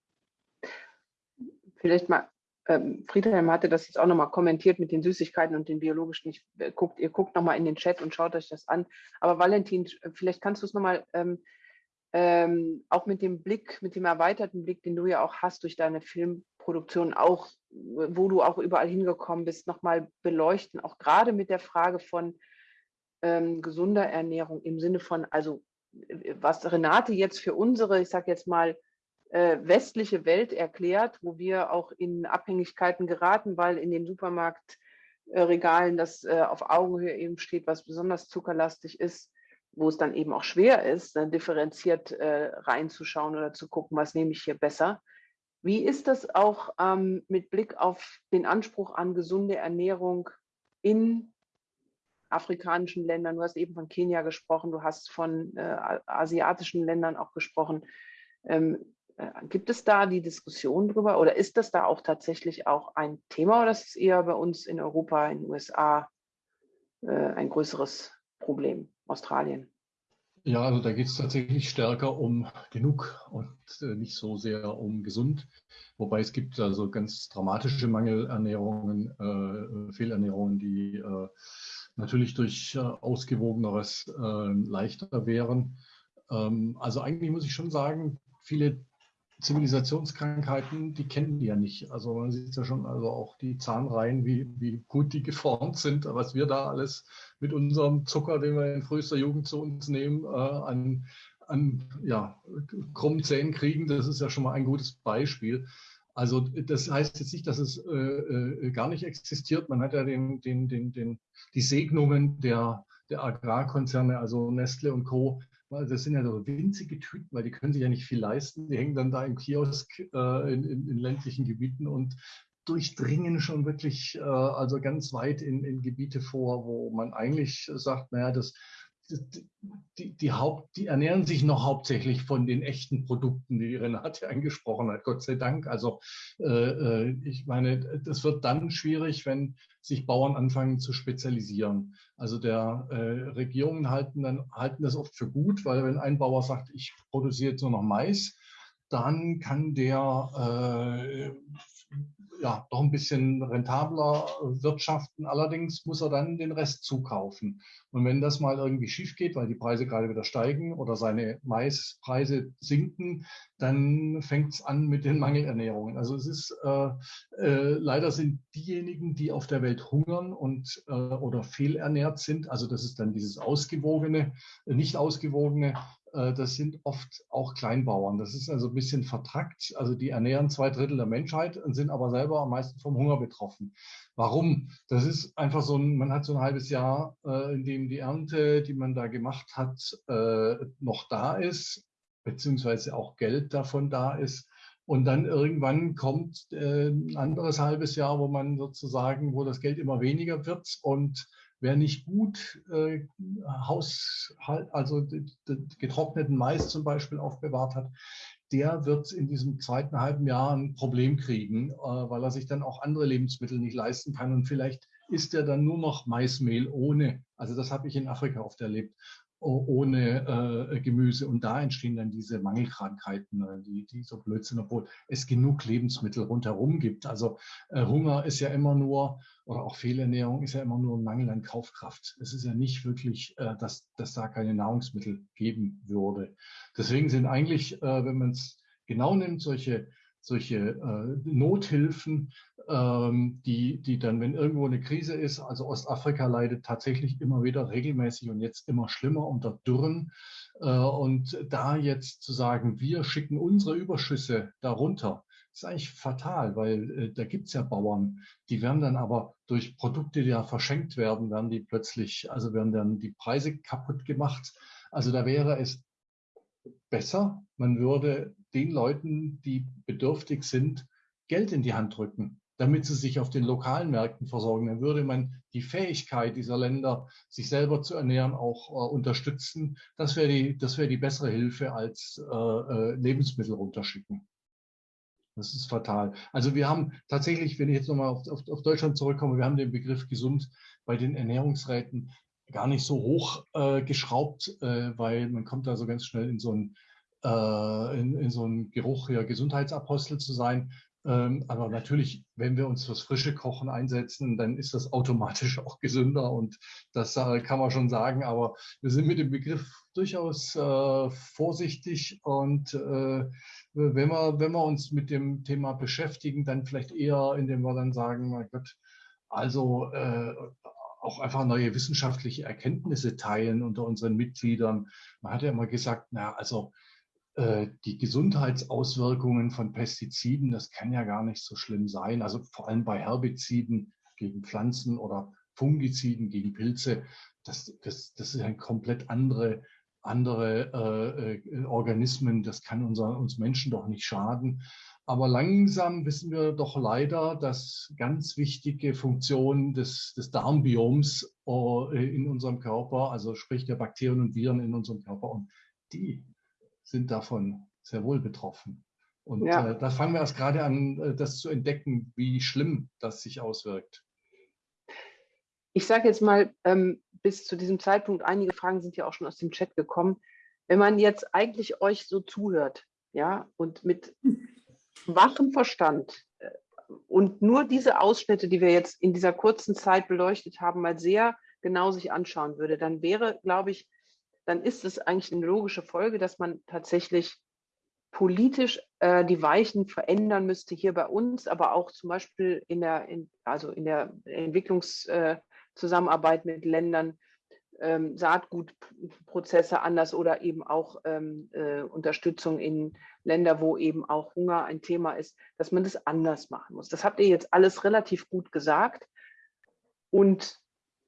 Vielleicht mal, ähm, Friedhelm hatte das jetzt auch nochmal kommentiert mit den Süßigkeiten und den biologischen. Ich, äh, guckt, ihr guckt nochmal in den Chat und schaut euch das an. Aber Valentin, vielleicht kannst du es nochmal ähm, ähm, auch mit dem Blick, mit dem erweiterten Blick, den du ja auch hast durch deine Filmproduktion, auch wo du auch überall hingekommen bist, nochmal beleuchten, auch gerade mit der Frage von ähm, gesunder Ernährung im Sinne von, also was Renate jetzt für unsere, ich sage jetzt mal, äh, westliche Welt erklärt, wo wir auch in Abhängigkeiten geraten, weil in den Supermarktregalen das äh, auf Augenhöhe eben steht, was besonders zuckerlastig ist, wo es dann eben auch schwer ist, dann differenziert äh, reinzuschauen oder zu gucken, was nehme ich hier besser. Wie ist das auch ähm, mit Blick auf den Anspruch an gesunde Ernährung in afrikanischen Ländern? Du hast eben von Kenia gesprochen, du hast von äh, asiatischen Ländern auch gesprochen. Ähm, äh, gibt es da die Diskussion drüber oder ist das da auch tatsächlich auch ein Thema oder ist es eher bei uns in Europa, in den USA äh, ein größeres Problem? Australien? Ja, also da geht es tatsächlich stärker um genug und äh, nicht so sehr um gesund. Wobei es gibt also ganz dramatische Mangelernährungen, äh, Fehlernährungen, die äh, natürlich durch äh, ausgewogeneres äh, leichter wären. Ähm, also eigentlich muss ich schon sagen, viele Zivilisationskrankheiten, die kennen die ja nicht. Also man sieht ja schon, also auch die Zahnreihen, wie, wie gut die geformt sind, was wir da alles mit unserem Zucker, den wir in frühester Jugend zu uns nehmen, äh, an, an ja, krummen Zähnen kriegen, das ist ja schon mal ein gutes Beispiel. Also das heißt jetzt nicht, dass es äh, äh, gar nicht existiert. Man hat ja den, den, den, den, die Segnungen der, der Agrarkonzerne, also Nestle und Co., das sind ja so winzige Tüten, weil die können sich ja nicht viel leisten. Die hängen dann da im Kiosk äh, in, in, in, ländlichen Gebieten und durchdringen schon wirklich äh, also ganz weit in, in Gebiete vor, wo man eigentlich sagt, naja, das, die, die, Haupt, die ernähren sich noch hauptsächlich von den echten Produkten, die Renate angesprochen hat, Gott sei Dank. Also äh, äh, ich meine, das wird dann schwierig, wenn sich Bauern anfangen zu spezialisieren. Also der äh, Regierungen halten, dann, halten das oft für gut, weil wenn ein Bauer sagt, ich produziere jetzt nur noch Mais, dann kann der äh, ja, doch ein bisschen rentabler wirtschaften. Allerdings muss er dann den Rest zukaufen. Und wenn das mal irgendwie schief geht, weil die Preise gerade wieder steigen oder seine Maispreise sinken, dann fängt es an mit den Mangelernährungen. Also es ist äh, äh, leider sind diejenigen, die auf der Welt hungern und äh, oder fehlernährt sind, also das ist dann dieses ausgewogene, nicht ausgewogene, äh, das sind oft auch Kleinbauern. Das ist also ein bisschen vertrackt. Also die ernähren zwei Drittel der Menschheit und sind aber selber am meisten vom Hunger betroffen. Warum? Das ist einfach so ein, man hat so ein halbes Jahr, äh, in dem die Ernte, die man da gemacht hat, äh, noch da ist. beziehungsweise auch Geld davon da ist. Und dann irgendwann kommt äh, ein anderes halbes Jahr, wo man sozusagen, wo das Geld immer weniger wird und wer nicht gut äh, Haushalt, also getrockneten Mais zum Beispiel aufbewahrt hat, der wird in diesem zweiten halben Jahr ein Problem kriegen, äh, weil er sich dann auch andere Lebensmittel nicht leisten kann und vielleicht isst er dann nur noch Maismehl ohne. Also das habe ich in Afrika oft erlebt ohne äh, Gemüse. Und da entstehen dann diese Mangelkrankheiten, äh, die, die so Blödsinn, obwohl es genug Lebensmittel rundherum gibt. Also äh, Hunger ist ja immer nur, oder auch Fehlernährung ist ja immer nur ein Mangel an Kaufkraft. Es ist ja nicht wirklich, äh, dass, dass da keine Nahrungsmittel geben würde. Deswegen sind eigentlich, äh, wenn man es genau nimmt, solche solche äh, Nothilfen, die, die dann, wenn irgendwo eine Krise ist, also Ostafrika leidet tatsächlich immer wieder regelmäßig und jetzt immer schlimmer unter Dürren. Äh, und da jetzt zu sagen, wir schicken unsere Überschüsse darunter, ist eigentlich fatal, weil äh, da gibt es ja Bauern, die werden dann aber durch Produkte, die ja verschenkt werden, werden die plötzlich, also werden dann die Preise kaputt gemacht. Also da wäre es besser, man würde den Leuten, die bedürftig sind, Geld in die Hand drücken, damit sie sich auf den lokalen Märkten versorgen. Dann würde man die Fähigkeit dieser Länder, sich selber zu ernähren, auch äh, unterstützen. Das wäre die, das die bessere Hilfe als äh, äh, Lebensmittel runterschicken. Das ist fatal. Also wir haben tatsächlich, wenn ich jetzt nochmal auf, auf, auf Deutschland zurückkomme, wir haben den Begriff gesund bei den Ernährungsräten gar nicht so hoch äh, geschraubt, äh, weil man kommt da so ganz schnell in so einen, äh, in, in, so Geruch, ja, Gesundheitsapostel zu sein. Ähm, aber natürlich, wenn wir uns fürs frische Kochen einsetzen, dann ist das automatisch auch gesünder und das äh, kann man schon sagen. Aber wir sind mit dem Begriff durchaus äh, vorsichtig und äh, wenn, wir, wenn wir uns mit dem Thema beschäftigen, dann vielleicht eher, indem wir dann sagen, mein Gott, also äh, auch einfach neue wissenschaftliche Erkenntnisse teilen unter unseren Mitgliedern. Man hat ja immer gesagt, na, also die Gesundheitsauswirkungen von Pestiziden, das kann ja gar nicht so schlimm sein. Also vor allem bei Herbiziden gegen Pflanzen oder Fungiziden gegen Pilze, das, das, das ist ein komplett andere, andere äh, äh, Organismen. Das kann unser, uns Menschen doch nicht schaden. Aber langsam wissen wir doch leider, dass ganz wichtige Funktionen des, des Darmbioms äh, in unserem Körper, also sprich der Bakterien und Viren in unserem Körper, und die sind davon sehr wohl betroffen. Und ja. äh, da fangen wir erst gerade an, äh, das zu entdecken, wie schlimm das sich auswirkt. Ich sage jetzt mal, ähm, bis zu diesem Zeitpunkt, einige Fragen sind ja auch schon aus dem Chat gekommen. Wenn man jetzt eigentlich euch so zuhört, ja, und mit wachem Verstand äh, und nur diese Ausschnitte, die wir jetzt in dieser kurzen Zeit beleuchtet haben, mal sehr genau sich anschauen würde, dann wäre, glaube ich, dann ist es eigentlich eine logische Folge, dass man tatsächlich politisch äh, die Weichen verändern müsste hier bei uns, aber auch zum Beispiel in der, in, also in der Entwicklungszusammenarbeit äh, mit Ländern, ähm, Saatgutprozesse anders oder eben auch ähm, äh, Unterstützung in Länder, wo eben auch Hunger ein Thema ist, dass man das anders machen muss. Das habt ihr jetzt alles relativ gut gesagt. Und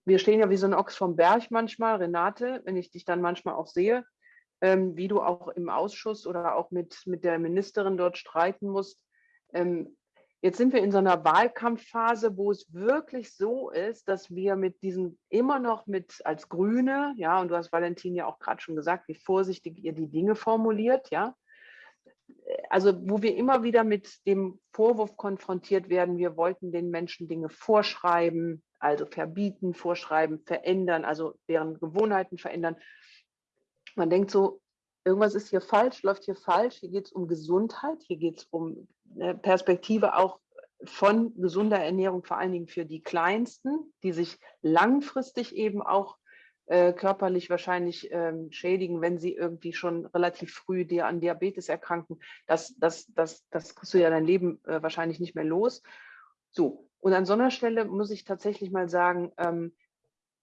wir stehen ja wie so ein Ochs vom Berg manchmal, Renate, wenn ich dich dann manchmal auch sehe, ähm, wie du auch im Ausschuss oder auch mit, mit der Ministerin dort streiten musst. Ähm, Jetzt sind wir in so einer Wahlkampfphase, wo es wirklich so ist, dass wir mit diesen immer noch mit als Grüne, ja, und du hast Valentin ja auch gerade schon gesagt, wie vorsichtig ihr die Dinge formuliert, ja. Also wo wir immer wieder mit dem Vorwurf konfrontiert werden, wir wollten den Menschen Dinge vorschreiben, also verbieten, vorschreiben, verändern, also deren Gewohnheiten verändern. Man denkt so, irgendwas ist hier falsch, läuft hier falsch, hier geht es um Gesundheit, hier geht es um eine Perspektive auch von gesunder Ernährung, vor allen Dingen für die Kleinsten, die sich langfristig eben auch äh, körperlich wahrscheinlich ähm, schädigen, wenn sie irgendwie schon relativ früh dir an Diabetes erkranken. Das, das, das, das kriegst du ja dein Leben äh, wahrscheinlich nicht mehr los. So, und an so einer Stelle muss ich tatsächlich mal sagen, ähm,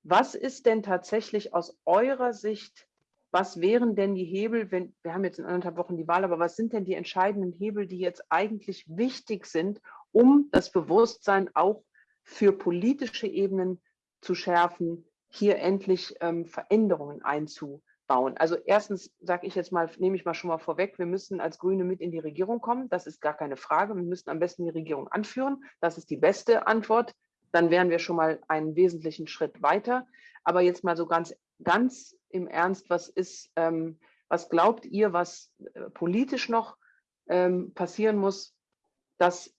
was ist denn tatsächlich aus eurer Sicht was wären denn die Hebel, wenn, wir haben jetzt in anderthalb Wochen die Wahl, aber was sind denn die entscheidenden Hebel, die jetzt eigentlich wichtig sind, um das Bewusstsein auch für politische Ebenen zu schärfen, hier endlich ähm, Veränderungen einzubauen? Bauen. Also erstens sage ich jetzt mal, nehme ich mal schon mal vorweg, wir müssen als Grüne mit in die Regierung kommen. Das ist gar keine Frage. Wir müssen am besten die Regierung anführen. Das ist die beste Antwort. Dann wären wir schon mal einen wesentlichen Schritt weiter. Aber jetzt mal so ganz, ganz im Ernst, was ist, ähm, was glaubt ihr, was äh, politisch noch ähm, passieren muss, dass,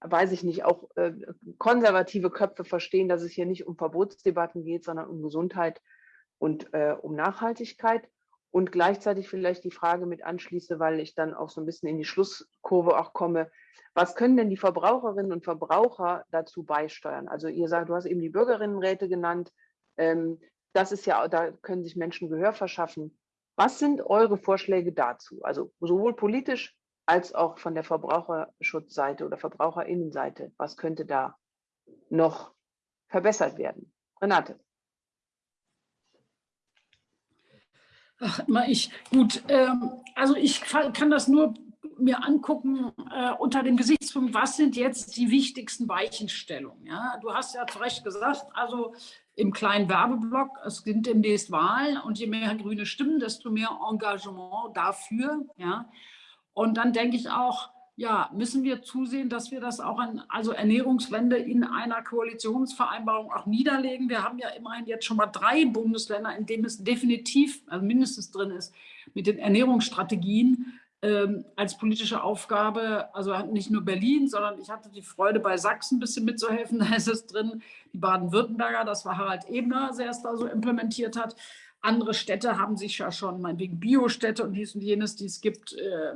weiß ich nicht, auch äh, konservative Köpfe verstehen, dass es hier nicht um Verbotsdebatten geht, sondern um Gesundheit und äh, um Nachhaltigkeit. Und gleichzeitig vielleicht die Frage mit anschließe, weil ich dann auch so ein bisschen in die Schlusskurve auch komme. Was können denn die Verbraucherinnen und Verbraucher dazu beisteuern? Also ihr sagt, du hast eben die Bürgerinnenräte genannt. Ähm, das ist ja, da können sich Menschen Gehör verschaffen. Was sind eure Vorschläge dazu? Also sowohl politisch als auch von der Verbraucherschutzseite oder Verbraucherinnenseite. Was könnte da noch verbessert werden? Renate. Ach, ich, gut, ähm, also ich kann das nur mir angucken äh, unter dem Gesichtspunkt, was sind jetzt die wichtigsten Weichenstellungen. Ja? Du hast ja zu Recht gesagt, also im kleinen Werbeblock, es sind demnächst Wahlen und je mehr grüne Stimmen, desto mehr Engagement dafür. Ja? Und dann denke ich auch, ja, müssen wir zusehen, dass wir das auch an, also Ernährungswende in einer Koalitionsvereinbarung auch niederlegen. Wir haben ja immerhin jetzt schon mal drei Bundesländer, in denen es definitiv, also mindestens drin ist, mit den Ernährungsstrategien ähm, als politische Aufgabe, also nicht nur Berlin, sondern ich hatte die Freude, bei Sachsen ein bisschen mitzuhelfen, da ist es drin, die Baden-Württemberger, das war Harald Ebner, der es da so implementiert hat. Andere Städte haben sich ja schon, meinetwegen Biostädte und dies und jenes, die es gibt, äh,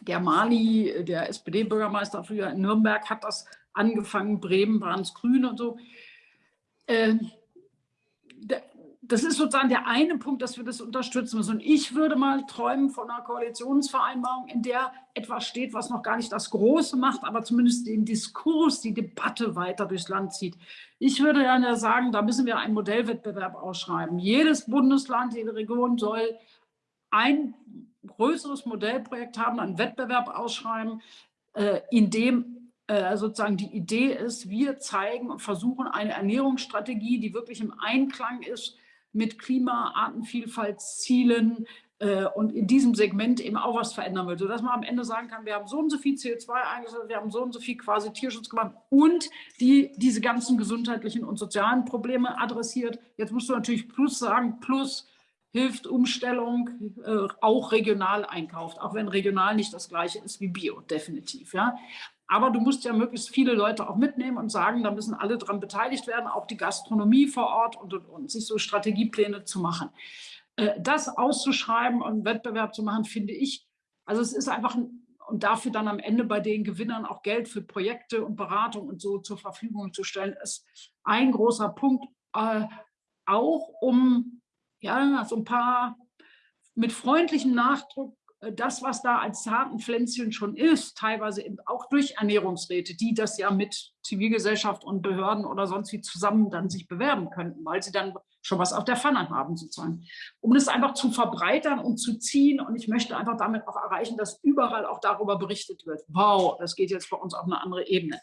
der Mali, der SPD-Bürgermeister früher in Nürnberg, hat das angefangen, Bremen waren es grün und so. Äh, das ist sozusagen der eine Punkt, dass wir das unterstützen müssen. Und ich würde mal träumen von einer Koalitionsvereinbarung, in der etwas steht, was noch gar nicht das Große macht, aber zumindest den Diskurs, die Debatte weiter durchs Land zieht. Ich würde gerne sagen, da müssen wir einen Modellwettbewerb ausschreiben. Jedes Bundesland, jede Region soll ein größeres Modellprojekt haben, einen Wettbewerb ausschreiben, äh, in dem äh, sozusagen die Idee ist, wir zeigen und versuchen eine Ernährungsstrategie, die wirklich im Einklang ist mit Klima, Artenvielfaltszielen äh, und in diesem Segment eben auch was verändern will, sodass man am Ende sagen kann, wir haben so und so viel CO2 eingesetzt, wir haben so und so viel quasi Tierschutz gemacht und die diese ganzen gesundheitlichen und sozialen Probleme adressiert. Jetzt musst du natürlich plus sagen, plus hilft Umstellung, äh, auch regional einkauft, auch wenn regional nicht das gleiche ist wie Bio, definitiv. Ja? Aber du musst ja möglichst viele Leute auch mitnehmen und sagen, da müssen alle dran beteiligt werden, auch die Gastronomie vor Ort und, und, und sich so Strategiepläne zu machen. Äh, das auszuschreiben und Wettbewerb zu machen, finde ich, also es ist einfach ein, und dafür dann am Ende bei den Gewinnern auch Geld für Projekte und Beratung und so zur Verfügung zu stellen, ist ein großer Punkt, äh, auch um ja, so ein paar mit freundlichem Nachdruck äh, das, was da als zarten Pflänzchen schon ist, teilweise auch durch Ernährungsräte, die das ja mit Zivilgesellschaft und Behörden oder sonst wie zusammen dann sich bewerben könnten, weil sie dann schon was auf der Pfanne haben sozusagen. Um das einfach zu verbreitern und zu ziehen und ich möchte einfach damit auch erreichen, dass überall auch darüber berichtet wird. Wow, das geht jetzt bei uns auf eine andere Ebene.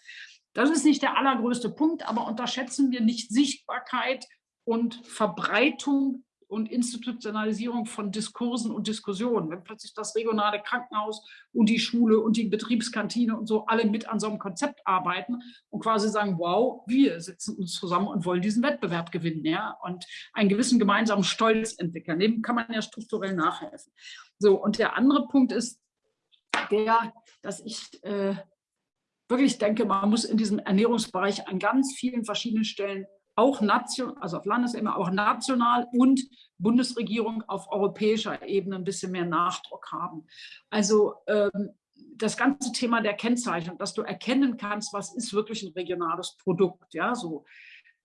Das ist nicht der allergrößte Punkt, aber unterschätzen wir nicht Sichtbarkeit und Verbreitung und Institutionalisierung von Diskursen und Diskussionen. Wenn plötzlich das regionale Krankenhaus und die Schule und die Betriebskantine und so alle mit an so einem Konzept arbeiten und quasi sagen, wow, wir sitzen uns zusammen und wollen diesen Wettbewerb gewinnen ja, und einen gewissen gemeinsamen Stolz entwickeln. Dem kann man ja strukturell nachhelfen. So, und der andere Punkt ist der, dass ich äh, wirklich denke, man muss in diesem Ernährungsbereich an ganz vielen verschiedenen Stellen auch national, also auf Landesebene, auch national und Bundesregierung auf europäischer Ebene ein bisschen mehr Nachdruck haben. Also ähm, das ganze Thema der Kennzeichnung, dass du erkennen kannst, was ist wirklich ein regionales Produkt, ja, so.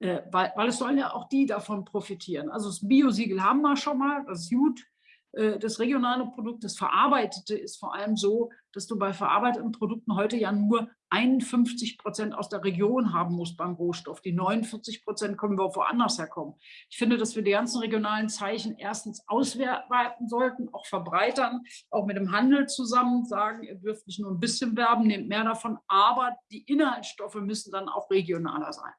Äh, weil, weil es sollen ja auch die davon profitieren. Also das Biosiegel haben wir schon mal, das ist gut. Äh, das regionale Produkt, das Verarbeitete ist vor allem so, dass du bei verarbeiteten Produkten heute ja nur 51 Prozent aus der Region haben muss beim Rohstoff. Die 49 Prozent können wir woanders herkommen. Ich finde, dass wir die ganzen regionalen Zeichen erstens ausweiten sollten, auch verbreitern, auch mit dem Handel zusammen sagen, ihr dürft nicht nur ein bisschen werben, nehmt mehr davon, aber die Inhaltsstoffe müssen dann auch regionaler sein.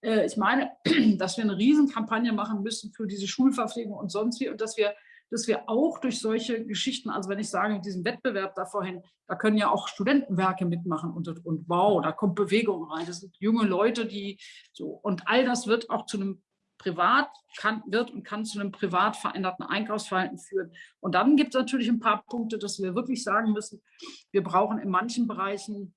Äh, ich meine, dass wir eine Riesenkampagne machen müssen für diese Schulverpflegung und sonst wie und dass wir dass wir auch durch solche Geschichten, also wenn ich sage, mit diesem Wettbewerb da vorhin, da können ja auch Studentenwerke mitmachen und, und wow, da kommt Bewegung rein. Das sind junge Leute, die so, und all das wird auch zu einem privat kann, wird und kann zu einem privat veränderten Einkaufsverhalten führen. Und dann gibt es natürlich ein paar Punkte, dass wir wirklich sagen müssen, wir brauchen in manchen Bereichen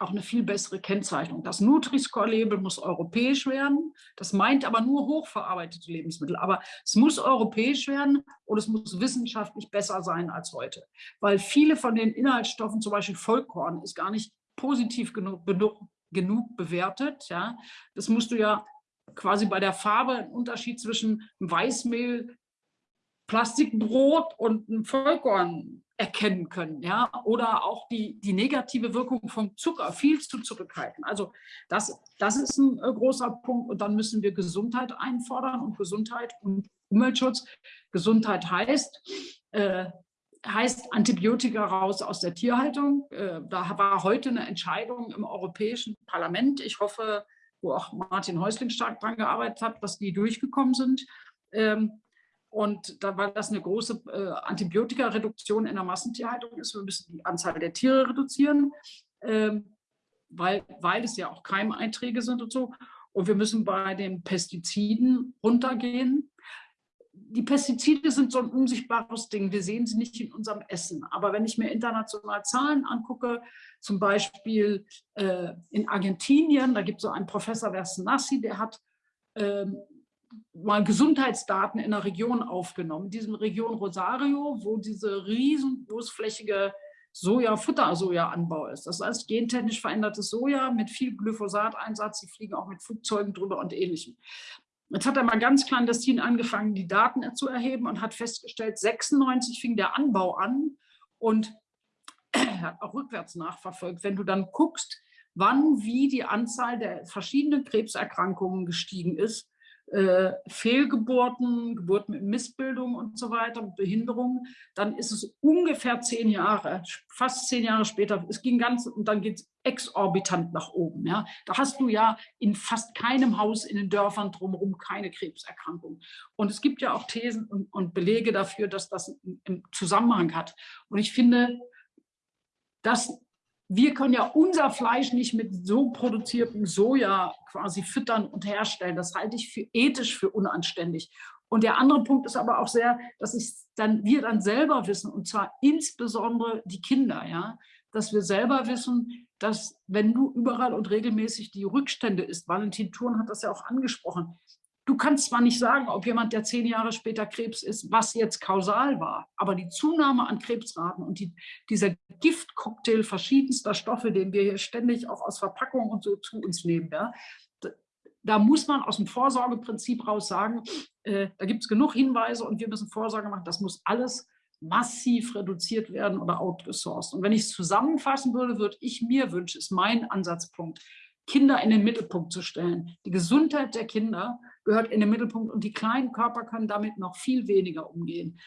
auch eine viel bessere Kennzeichnung. Das Nutri-Score-Label muss europäisch werden. Das meint aber nur hochverarbeitete Lebensmittel. Aber es muss europäisch werden und es muss wissenschaftlich besser sein als heute. Weil viele von den Inhaltsstoffen, zum Beispiel Vollkorn, ist gar nicht positiv genug, genug, bewertet. Ja? Das musst du ja quasi bei der Farbe einen Unterschied zwischen Weißmehl, Plastikbrot und einem Vollkorn erkennen können, ja, oder auch die, die negative Wirkung vom Zucker viel zu zurückhalten. Also das, das ist ein äh, großer Punkt und dann müssen wir Gesundheit einfordern und Gesundheit und Umweltschutz. Gesundheit heißt, äh, heißt Antibiotika raus aus der Tierhaltung. Äh, da war heute eine Entscheidung im Europäischen Parlament. Ich hoffe, wo auch Martin Häusling stark dran gearbeitet hat, dass die durchgekommen sind. Ähm, und da, weil das eine große äh, Antibiotikareduktion in der Massentierhaltung ist, wir müssen die Anzahl der Tiere reduzieren, ähm, weil, weil es ja auch Keimeinträge sind und so. Und wir müssen bei den Pestiziden runtergehen. Die Pestizide sind so ein unsichtbares Ding. Wir sehen sie nicht in unserem Essen. Aber wenn ich mir international Zahlen angucke, zum Beispiel äh, in Argentinien, da gibt es so einen Professor Versenassi, der hat ähm, mal Gesundheitsdaten in der Region aufgenommen, in diesem Region Rosario, wo diese riesen großflächige Soja, Futtersoja-Anbau ist. Das heißt gentechnisch verändertes Soja mit viel Glyphosat-Einsatz. Sie fliegen auch mit Flugzeugen drüber und ähnlichem. Jetzt hat er mal ganz clandestin angefangen, die Daten zu erheben und hat festgestellt, 96 fing der Anbau an und hat auch rückwärts nachverfolgt. Wenn du dann guckst, wann wie die Anzahl der verschiedenen Krebserkrankungen gestiegen ist, äh, Fehlgeburten, Geburten mit Missbildung und so weiter, Behinderungen, dann ist es ungefähr zehn Jahre, fast zehn Jahre später, es ging ganz, und dann geht es exorbitant nach oben. Ja. Da hast du ja in fast keinem Haus in den Dörfern drumherum keine Krebserkrankung. Und es gibt ja auch Thesen und, und Belege dafür, dass das im Zusammenhang hat. Und ich finde, dass wir können ja unser Fleisch nicht mit so produziertem Soja quasi füttern und herstellen. Das halte ich für ethisch für unanständig. Und der andere Punkt ist aber auch sehr, dass ich dann, wir dann selber wissen, und zwar insbesondere die Kinder, ja, dass wir selber wissen, dass wenn du überall und regelmäßig die Rückstände isst, Valentin Thurn hat das ja auch angesprochen, Du kannst zwar nicht sagen, ob jemand, der zehn Jahre später Krebs ist, was jetzt kausal war, aber die Zunahme an Krebsraten und die, dieser Giftcocktail verschiedenster Stoffe, den wir hier ständig auch aus Verpackungen und so zu uns nehmen, ja, da muss man aus dem Vorsorgeprinzip raus sagen, äh, da gibt es genug Hinweise und wir müssen Vorsorge machen. Das muss alles massiv reduziert werden oder outgesourced. Und wenn ich es zusammenfassen würde, würde ich mir wünschen, ist mein Ansatzpunkt, Kinder in den Mittelpunkt zu stellen. Die Gesundheit der Kinder gehört in den Mittelpunkt und die kleinen Körper können damit noch viel weniger umgehen.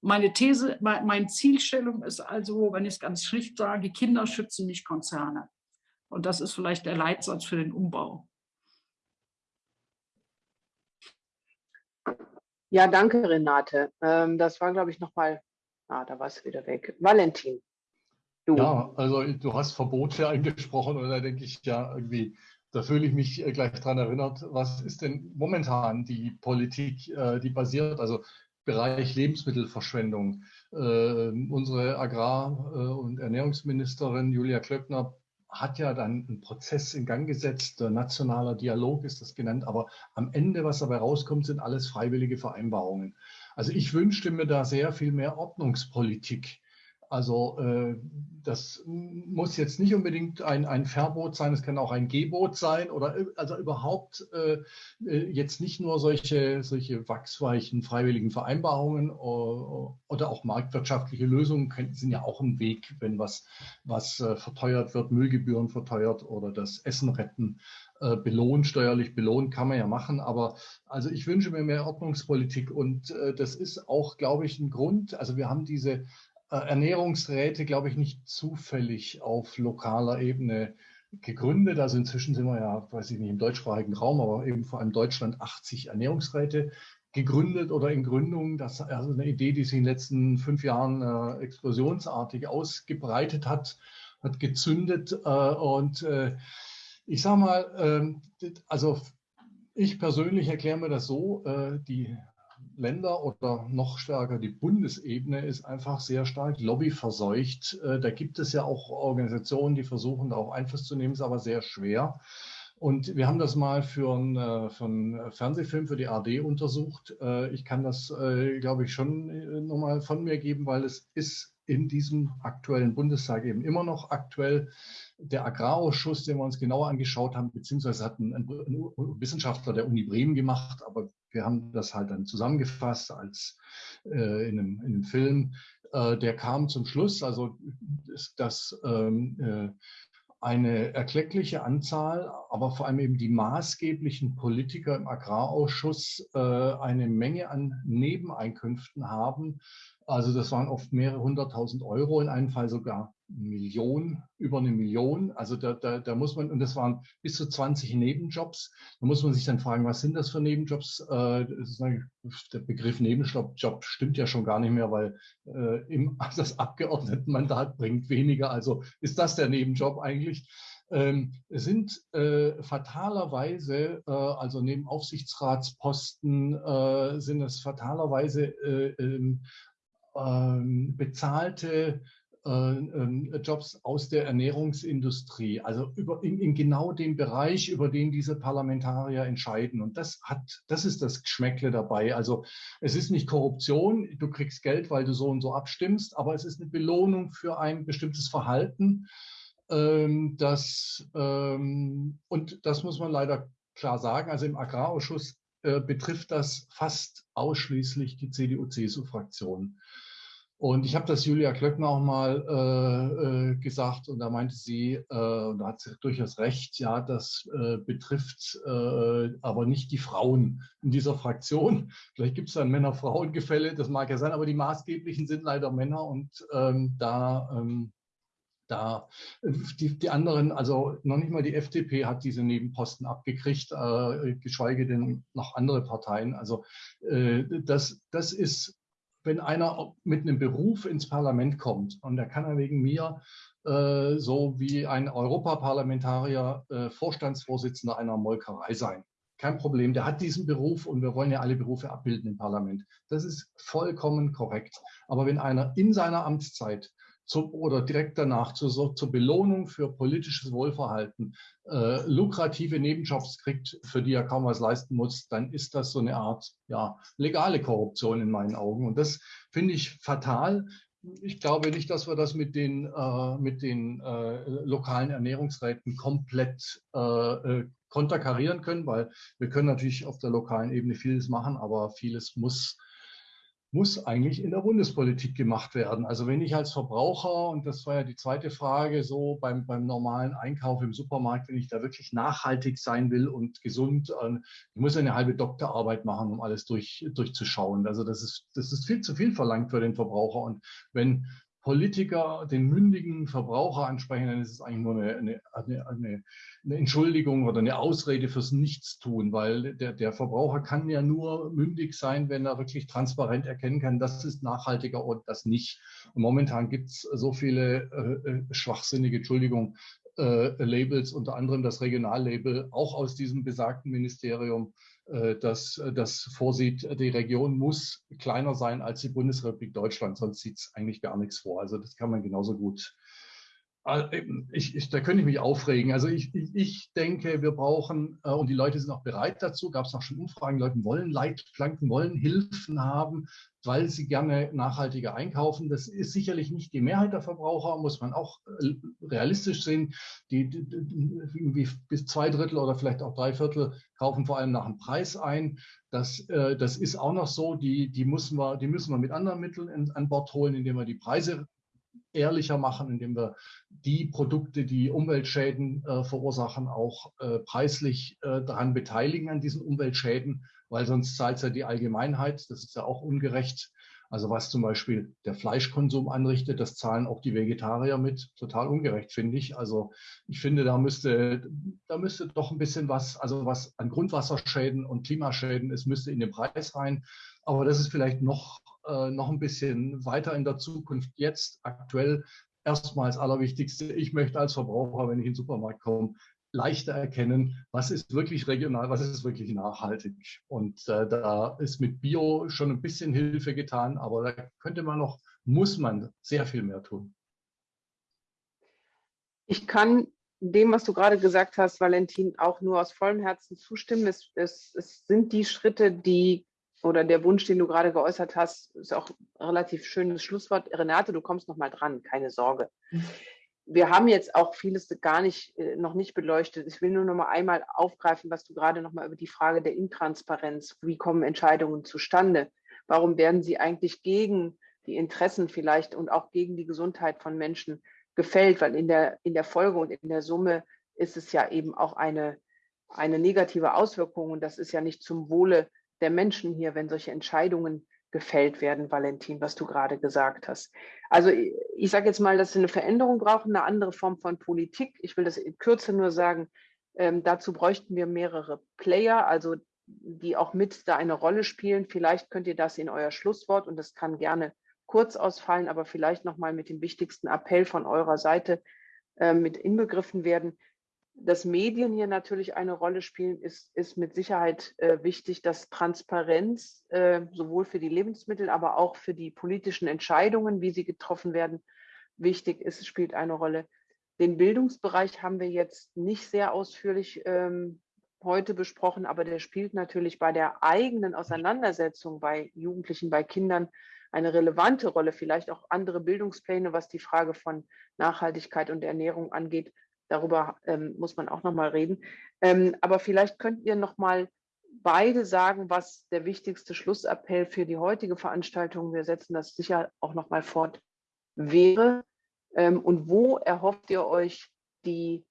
Meine These, meine Zielstellung ist also, wenn ich es ganz schlicht sage, Kinder schützen nicht Konzerne. Und das ist vielleicht der Leitsatz für den Umbau. Ja, danke, Renate. Ähm, das war, glaube ich, nochmal, ah, da war es wieder weg. Valentin. Du. Ja, also du hast Verbote angesprochen und da denke ich ja irgendwie, da fühle ich mich äh, gleich daran erinnert, was ist denn momentan die Politik, äh, die basiert, also Bereich Lebensmittelverschwendung. Äh, unsere Agrar- und Ernährungsministerin Julia Klöckner hat ja dann einen Prozess in Gang gesetzt, nationaler Dialog ist das genannt, aber am Ende, was dabei rauskommt, sind alles freiwillige Vereinbarungen. Also ich wünschte mir da sehr viel mehr Ordnungspolitik. Also äh, das muss jetzt nicht unbedingt ein, ein Verbot sein, es kann auch ein Gebot sein oder also überhaupt äh, äh jetzt nicht nur solche, solche wachsweichen freiwilligen Vereinbarungen oder, auch marktwirtschaftliche Lösungen sind ja auch ein Weg, wenn was, was verteuert wird, Müllgebühren verteuert oder das Essen retten belohnt, steuerlich belohnt, kann man ja machen. Aber also ich wünsche mir mehr Ordnungspolitik und äh, das ist auch, glaube ich, ein Grund. Also wir haben diese Ernährungsräte, glaube ich, nicht zufällig auf lokaler Ebene gegründet. Also inzwischen sind wir ja, weiß ich nicht, im deutschsprachigen Raum, aber eben vor allem Deutschland 80 Ernährungsräte gegründet oder in Gründung. Das ist also eine Idee, die sich in den letzten fünf Jahren äh, explosionsartig ausgebreitet hat, hat gezündet. Äh, und äh, ich sage mal, ähm, also ich persönlich erkläre mir das so, äh, die Länder oder noch stärker die Bundesebene ist einfach sehr stark lobbyverseucht. Äh, da gibt es ja auch Organisationen, die versuchen, darauf Einfluss zu nehmen, ist aber sehr schwer. Und wir haben das mal für einen, äh, für einen Fernsehfilm für die AD untersucht. Äh, ich kann das, glaube ich, schon nochmal von mir geben, weil es ist in diesem aktuellen Bundestag eben immer noch aktuell. Der Agrarausschuss, den wir uns genauer angeschaut haben, beziehungsweise hat ein, ein Wissenschaftler der Uni Bremen gemacht, aber wir haben das halt dann zusammengefasst als äh, in, einem, in einem Film. Äh, der kam zum Schluss, also das ähm, äh, eine erkleckliche Anzahl, aber vor allem eben die maßgeblichen Politiker im Agrarausschuss äh, eine Menge an Nebeneinkünften haben, also das waren oft mehrere hunderttausend Euro, in einem Fall sogar Millionen, über eine Million. Also da, da, da muss man, und das waren bis zu 20 Nebenjobs. Da muss man sich dann fragen, was sind das für Nebenjobs? Äh, der Begriff Nebenjob stimmt ja schon gar nicht mehr, weil äh, das Abgeordnetenmandat bringt weniger. Also ist das der Nebenjob eigentlich? ähm, sind äh, fatalerweise, äh, also neben Aufsichtsratsposten, äh, sind es fatalerweise äh, ähm, ähm, bezahlte Jobs aus der Ernährungsindustrie, also über, in, in, genau dem Bereich, über den diese Parlamentarier entscheiden. Und das hat, das ist das Geschmäckle dabei. Also es ist nicht Korruption, du kriegst Geld, weil du so und so abstimmst, aber es ist eine Belohnung für ein bestimmtes Verhalten. Ähm, das, ähm, und das muss man leider klar sagen. Also im Agrarausschuss äh, betrifft das fast ausschließlich die CDU-CSU-Fraktion. Und ich habe das Julia Klöckner auch mal äh, äh, gesagt und da meinte sie, äh, und da hat sie durchaus recht, ja, das äh, betrifft äh, aber nicht die Frauen in dieser Fraktion. Vielleicht gibt es da ein Männer-Frauen-Gefälle, das mag ja sein, aber die maßgeblichen sind leider Männer und ähm, da, ähm, da die, die, anderen, also noch nicht mal die FDP hat diese Nebenposten abgekriegt, äh, geschweige denn noch andere Parteien. Also das, das ist wenn einer mit einem Beruf ins Parlament kommt und der kann er wegen mir äh, so wie ein Europaparlamentarier äh, Vorstandsvorsitzender einer Molkerei sein. Kein Problem, der hat diesen Beruf und wir wollen ja alle Berufe abbilden im Parlament. Das ist vollkommen korrekt. Aber wenn einer in seiner Amtszeit zu, oder direkt danach zur, zur Belohnung für politisches Wohlverhalten äh, lukrative Nebenjobs kriegt, für die er kaum was leisten muss, dann ist das so eine Art ja, legale Korruption in meinen Augen. Und das finde ich fatal. Ich glaube nicht, dass wir das mit den, äh, mit den äh, lokalen Ernährungsräten komplett äh, äh, konterkarieren können, weil wir können natürlich auf der lokalen Ebene vieles machen, aber vieles muss muss eigentlich in der Bundespolitik gemacht werden. Also wenn ich als Verbraucher, und das war ja die zweite Frage, so beim, beim normalen Einkauf im Supermarkt, wenn ich da wirklich nachhaltig sein will und gesund, äh, ich muss eine halbe Doktorarbeit machen, um alles durch, durchzuschauen. Also das ist, das ist viel zu viel verlangt für den Verbraucher. Und wenn Politiker den mündigen Verbraucher ansprechen, dann ist es eigentlich nur eine, eine, eine, eine Entschuldigung oder eine Ausrede fürs Nichtstun, weil der, der Verbraucher kann ja nur mündig sein, wenn er wirklich transparent erkennen kann, das ist nachhaltiger und das nicht. Und momentan gibt es so viele äh, äh, schwachsinnige, Entschuldigung, äh, Labels, unter anderem das Regionallabel, auch aus diesem besagten Ministerium, das, äh, das vorsieht, die Region muss kleiner sein als die Bundesrepublik Deutschland, sonst sieht es eigentlich gar nichts vor. Also das kann man genauso gut äh, ich, ich, da könnte ich mich aufregen. Also ich, ich, denke, wir brauchen, äh, und die Leute sind auch bereit dazu, gab es auch schon Umfragen, Leute wollen Leitplanken, wollen Hilfen haben, weil sie gerne nachhaltiger einkaufen. Das ist sicherlich nicht die Mehrheit der Verbraucher, muss man auch äh, realistisch sehen. Die, die, irgendwie bis zwei Drittel oder vielleicht auch drei Viertel kaufen vor allem nach dem Preis ein. Das, äh, das ist auch noch so. Die, die, müssen wir, die müssen wir mit anderen Mitteln an Bord holen, indem wir die Preise ehrlicher machen, indem wir die Produkte, die Umweltschäden äh, verursachen, auch äh, preislich äh, daran beteiligen an diesen Umweltschäden, weil sonst zahlt es ja die Allgemeinheit. Das ist ja auch ungerecht. Also was zum Beispiel der Fleischkonsum anrichtet, das zahlen auch die Vegetarier mit. Total ungerecht, finde ich. Also ich finde, da müsste, da müsste doch ein bisschen was, also was an Grundwasserschäden und Klimaschäden ist, müsste in den Preis rein. Aber das ist vielleicht noch äh, noch ein bisschen weiter in der Zukunft. Jetzt aktuell erstmal das Allerwichtigste. Ich möchte als Verbraucher, wenn ich in den Supermarkt komme, leichter erkennen, was ist wirklich regional, was ist wirklich nachhaltig. Und äh, da ist mit Bio schon ein bisschen Hilfe getan, aber da könnte man noch, muss man sehr viel mehr tun. Ich kann dem, was du gerade gesagt hast, Valentin, auch nur aus vollem Herzen zustimmen. Es, es, es sind die Schritte, die oder der Wunsch, den du gerade geäußert hast, ist auch ein relativ schönes Schlusswort. Renate, du kommst noch mal dran, keine Sorge. Wir haben jetzt auch vieles gar nicht, äh, noch nicht beleuchtet. Ich will nur noch mal einmal aufgreifen, was du gerade noch mal über die Frage der Intransparenz, wie kommen Entscheidungen zustande? Warum werden sie eigentlich gegen die Interessen vielleicht und auch gegen die Gesundheit von Menschen gefällt? Weil in der, in der Folge und in der Summe ist es ja eben auch eine, eine negative Auswirkung und das ist ja nicht zum Wohle der Menschen hier, wenn solche Entscheidungen gefällt werden, Valentin, was du gerade gesagt hast. Also ich, ich sage jetzt mal, dass sie eine Veränderung brauchen, eine andere Form von Politik. Ich will das in Kürze nur sagen, ähm, dazu bräuchten wir mehrere Player, also die auch mit da eine Rolle spielen. Vielleicht könnt ihr das in euer Schlusswort, und das kann gerne kurz ausfallen, aber vielleicht nochmal mit dem wichtigsten Appell von eurer Seite äh, mit inbegriffen werden dass Medien hier natürlich eine Rolle spielen, ist, ist mit Sicherheit äh, wichtig, dass Transparenz äh, sowohl für die Lebensmittel, aber auch für die politischen Entscheidungen, wie sie getroffen werden, wichtig ist, spielt eine Rolle. Den Bildungsbereich haben wir jetzt nicht sehr ausführlich ähm, heute besprochen, aber der spielt natürlich bei der eigenen Auseinandersetzung bei Jugendlichen, bei Kindern eine relevante Rolle, vielleicht auch andere Bildungspläne, was die Frage von Nachhaltigkeit und Ernährung angeht, Darüber ähm, muss man auch noch mal reden. Ähm, aber vielleicht könnt ihr noch mal beide sagen, was der wichtigste Schlussappell für die heutige Veranstaltung, wir setzen das sicher auch noch mal fort, wäre. Ähm, und wo erhofft ihr euch die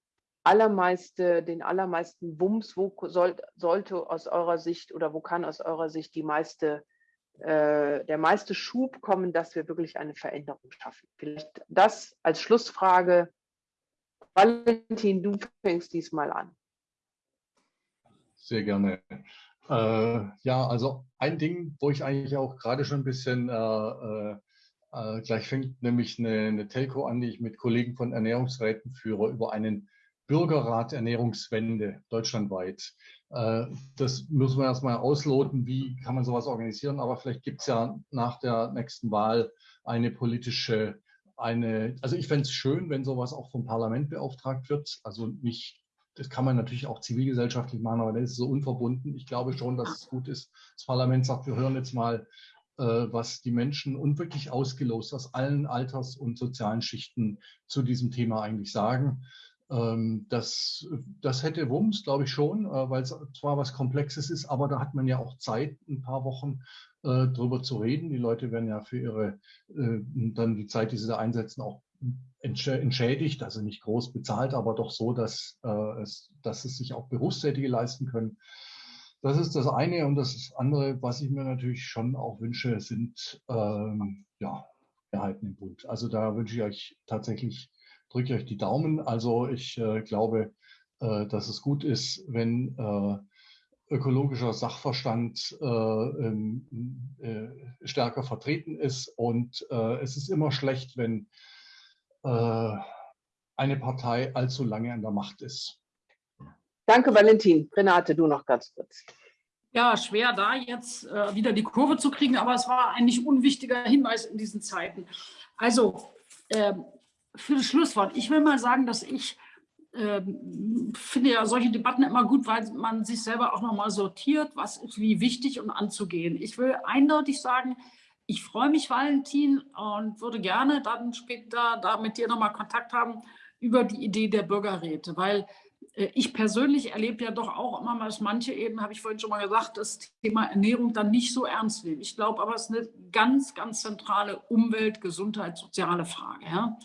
allermeiste, den allermeisten Wumms, wo soll, sollte aus eurer Sicht oder wo kann aus eurer Sicht die meiste, äh, der meiste Schub kommen, dass wir wirklich eine Veränderung schaffen? Vielleicht das als Schlussfrage Valentin, du fängst diesmal an. Sehr gerne. Äh, ja, also ein Ding, wo ich eigentlich auch gerade schon ein bisschen äh, äh, äh, gleich fängt, nämlich eine, eine, Telco an, die ich mit Kollegen von Ernährungsräten führe, über einen Bürgerrat Ernährungswende deutschlandweit. Äh, das müssen wir erstmal ausloten, wie kann man sowas organisieren, aber vielleicht gibt es ja nach der nächsten Wahl eine politische eine, also ich fände es schön, wenn sowas auch vom Parlament beauftragt wird. Also nicht, das kann man natürlich auch zivilgesellschaftlich machen, aber das ist so unverbunden. Ich glaube schon, dass es gut ist. Das Parlament sagt, wir hören jetzt mal, äh, was die Menschen und wirklich ausgelost aus allen Alters- und sozialen Schichten zu diesem Thema eigentlich sagen. Ähm, das, das hätte Wumms, glaube ich schon, äh, weil es zwar was Komplexes ist, aber da hat man ja auch Zeit, ein paar Wochen äh, drüber zu reden. Die Leute werden ja für ihre, äh, dann die Zeit, die sie da einsetzen, auch entschädigt, also nicht groß bezahlt, aber doch so, dass, äh, es, dass es sich auch Berufstätige leisten können. Das ist das eine. Und das andere, was ich mir natürlich schon auch wünsche, sind ähm, ja, Mehrheiten im Bund. Also da wünsche ich euch tatsächlich drücke euch die Daumen. Also ich äh, glaube, äh, dass es gut ist, wenn äh, ökologischer Sachverstand äh, ähm, äh, stärker vertreten ist. Und äh, es ist immer schlecht, wenn eine Partei allzu lange an der Macht ist. Danke, Valentin. Renate, du noch ganz kurz. Ja, schwer da jetzt äh, wieder die Kurve zu kriegen, aber es war ein nicht unwichtiger Hinweis in diesen Zeiten. Also, äh, für das Schlusswort. Ich will mal sagen, dass ich äh, finde ja solche Debatten immer gut, weil man sich selber auch nochmal sortiert, was ist wie wichtig und anzugehen. Ich will eindeutig sagen, ich freue mich, Valentin, und würde gerne dann später da mit dir nochmal Kontakt haben über die Idee der Bürgerräte, weil äh, ich persönlich erlebe ja doch auch immer dass manche eben, habe ich vorhin schon mal gesagt, das Thema Ernährung dann nicht so ernst nehmen. Ich glaube aber, es ist eine ganz, ganz zentrale Umwelt-, Gesundheit-, soziale Frage. Ja?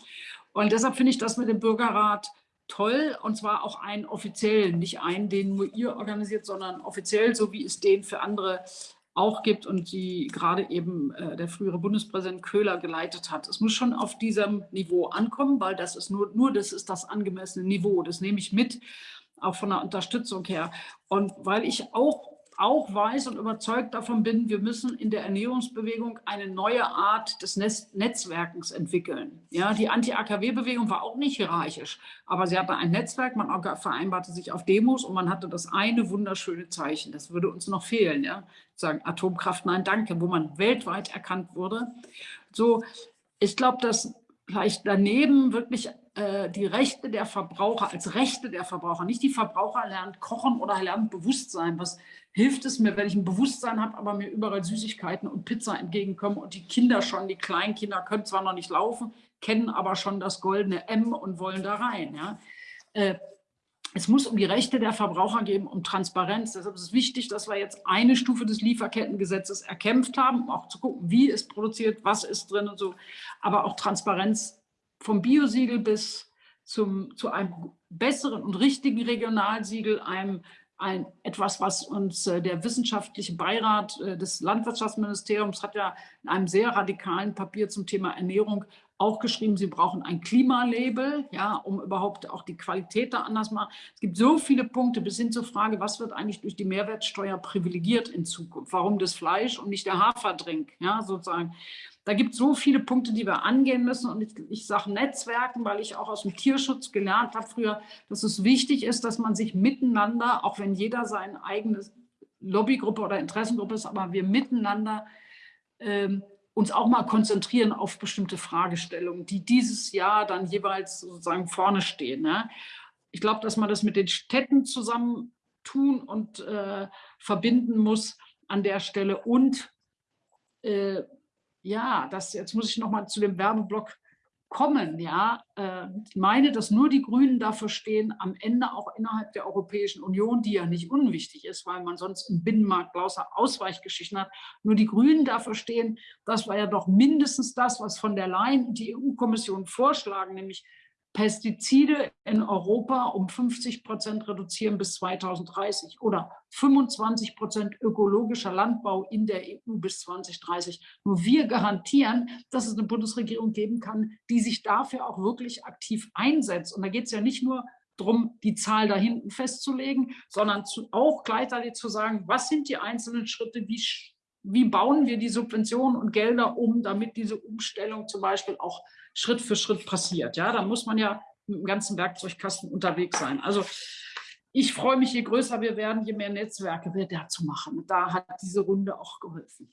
Und deshalb finde ich das mit dem Bürgerrat toll und zwar auch einen offiziellen, nicht einen, den nur ihr organisiert, sondern offiziell, so wie es den für andere auch gibt und die gerade eben äh, der frühere Bundespräsident Köhler geleitet hat. Es muss schon auf diesem Niveau ankommen, weil das ist nur, nur das ist das angemessene Niveau. Das nehme ich mit, auch von der Unterstützung her. Und weil ich auch auch weiß und überzeugt davon bin, wir müssen in der Ernährungsbewegung eine neue Art des Netzwerkens entwickeln. Ja, die Anti-AKW-Bewegung war auch nicht hierarchisch, aber sie hatte ein Netzwerk, man vereinbarte sich auf Demos und man hatte das eine wunderschöne Zeichen. Das würde uns noch fehlen, ja, sagen Atomkraft, nein, danke, wo man weltweit erkannt wurde. So, ich glaube, dass vielleicht daneben wirklich äh, die Rechte der Verbraucher als Rechte der Verbraucher, nicht die Verbraucher lernt kochen oder lernt Bewusstsein, was hilft es mir, wenn ich ein Bewusstsein habe, aber mir überall Süßigkeiten und Pizza entgegenkommen und die Kinder schon, die Kleinkinder können zwar noch nicht laufen, kennen aber schon das goldene M und wollen da rein. Ja. Äh, es muss um die Rechte der Verbraucher gehen, um Transparenz. Deshalb ist es wichtig, dass wir jetzt eine Stufe des Lieferkettengesetzes erkämpft haben, um auch zu gucken, wie es produziert, was ist drin und so. Aber auch Transparenz vom Biosiegel bis zum, zu einem besseren und richtigen Regionalsiegel, einem ein, etwas, was uns äh, der wissenschaftliche Beirat äh, des Landwirtschaftsministeriums hat ja in einem sehr radikalen Papier zum Thema Ernährung auch geschrieben, sie brauchen ein Klimalabel, ja, um überhaupt auch die Qualität da anders machen. Es gibt so viele Punkte bis hin zur Frage, was wird eigentlich durch die Mehrwertsteuer privilegiert in Zukunft? Warum das Fleisch und nicht der Haferdrink, ja, sozusagen. Da gibt es so viele Punkte, die wir angehen müssen. Und ich, ich sage Netzwerken, weil ich auch aus dem Tierschutz gelernt habe früher, dass es wichtig ist, dass man sich miteinander, auch wenn jeder seine eigene Lobbygruppe oder Interessengruppe ist, aber wir miteinander ähm, uns auch mal konzentrieren auf bestimmte Fragestellungen, die dieses Jahr dann jeweils sozusagen vorne stehen. Ne? Ich glaube, dass man das mit den Städten zusammen tun und äh, verbinden muss an der Stelle und äh, ja, das, jetzt muss ich noch mal zu dem Werbeblock kommen. Ja, äh, ich meine, dass nur die Grünen dafür stehen, am Ende auch innerhalb der Europäischen Union, die ja nicht unwichtig ist, weil man sonst im Binnenmarkt lauter Ausweichgeschichten hat, nur die Grünen dafür stehen, das war ja doch mindestens das, was von der Leyen und die EU-Kommission vorschlagen, nämlich Pestizide in Europa um 50 Prozent reduzieren bis 2030 oder 25 Prozent ökologischer Landbau in der EU bis 2030. Nur wir garantieren, dass es eine Bundesregierung geben kann, die sich dafür auch wirklich aktiv einsetzt. Und da geht es ja nicht nur darum, die Zahl da hinten festzulegen, sondern zu, auch gleichzeitig zu sagen, was sind die einzelnen Schritte, wie, wie bauen wir die Subventionen und Gelder um, damit diese Umstellung zum Beispiel auch Schritt für Schritt passiert. Ja, da muss man ja mit dem ganzen Werkzeugkasten unterwegs sein. Also ich freue mich, je größer wir werden, je mehr Netzwerke wir dazu machen. Da hat diese Runde auch geholfen.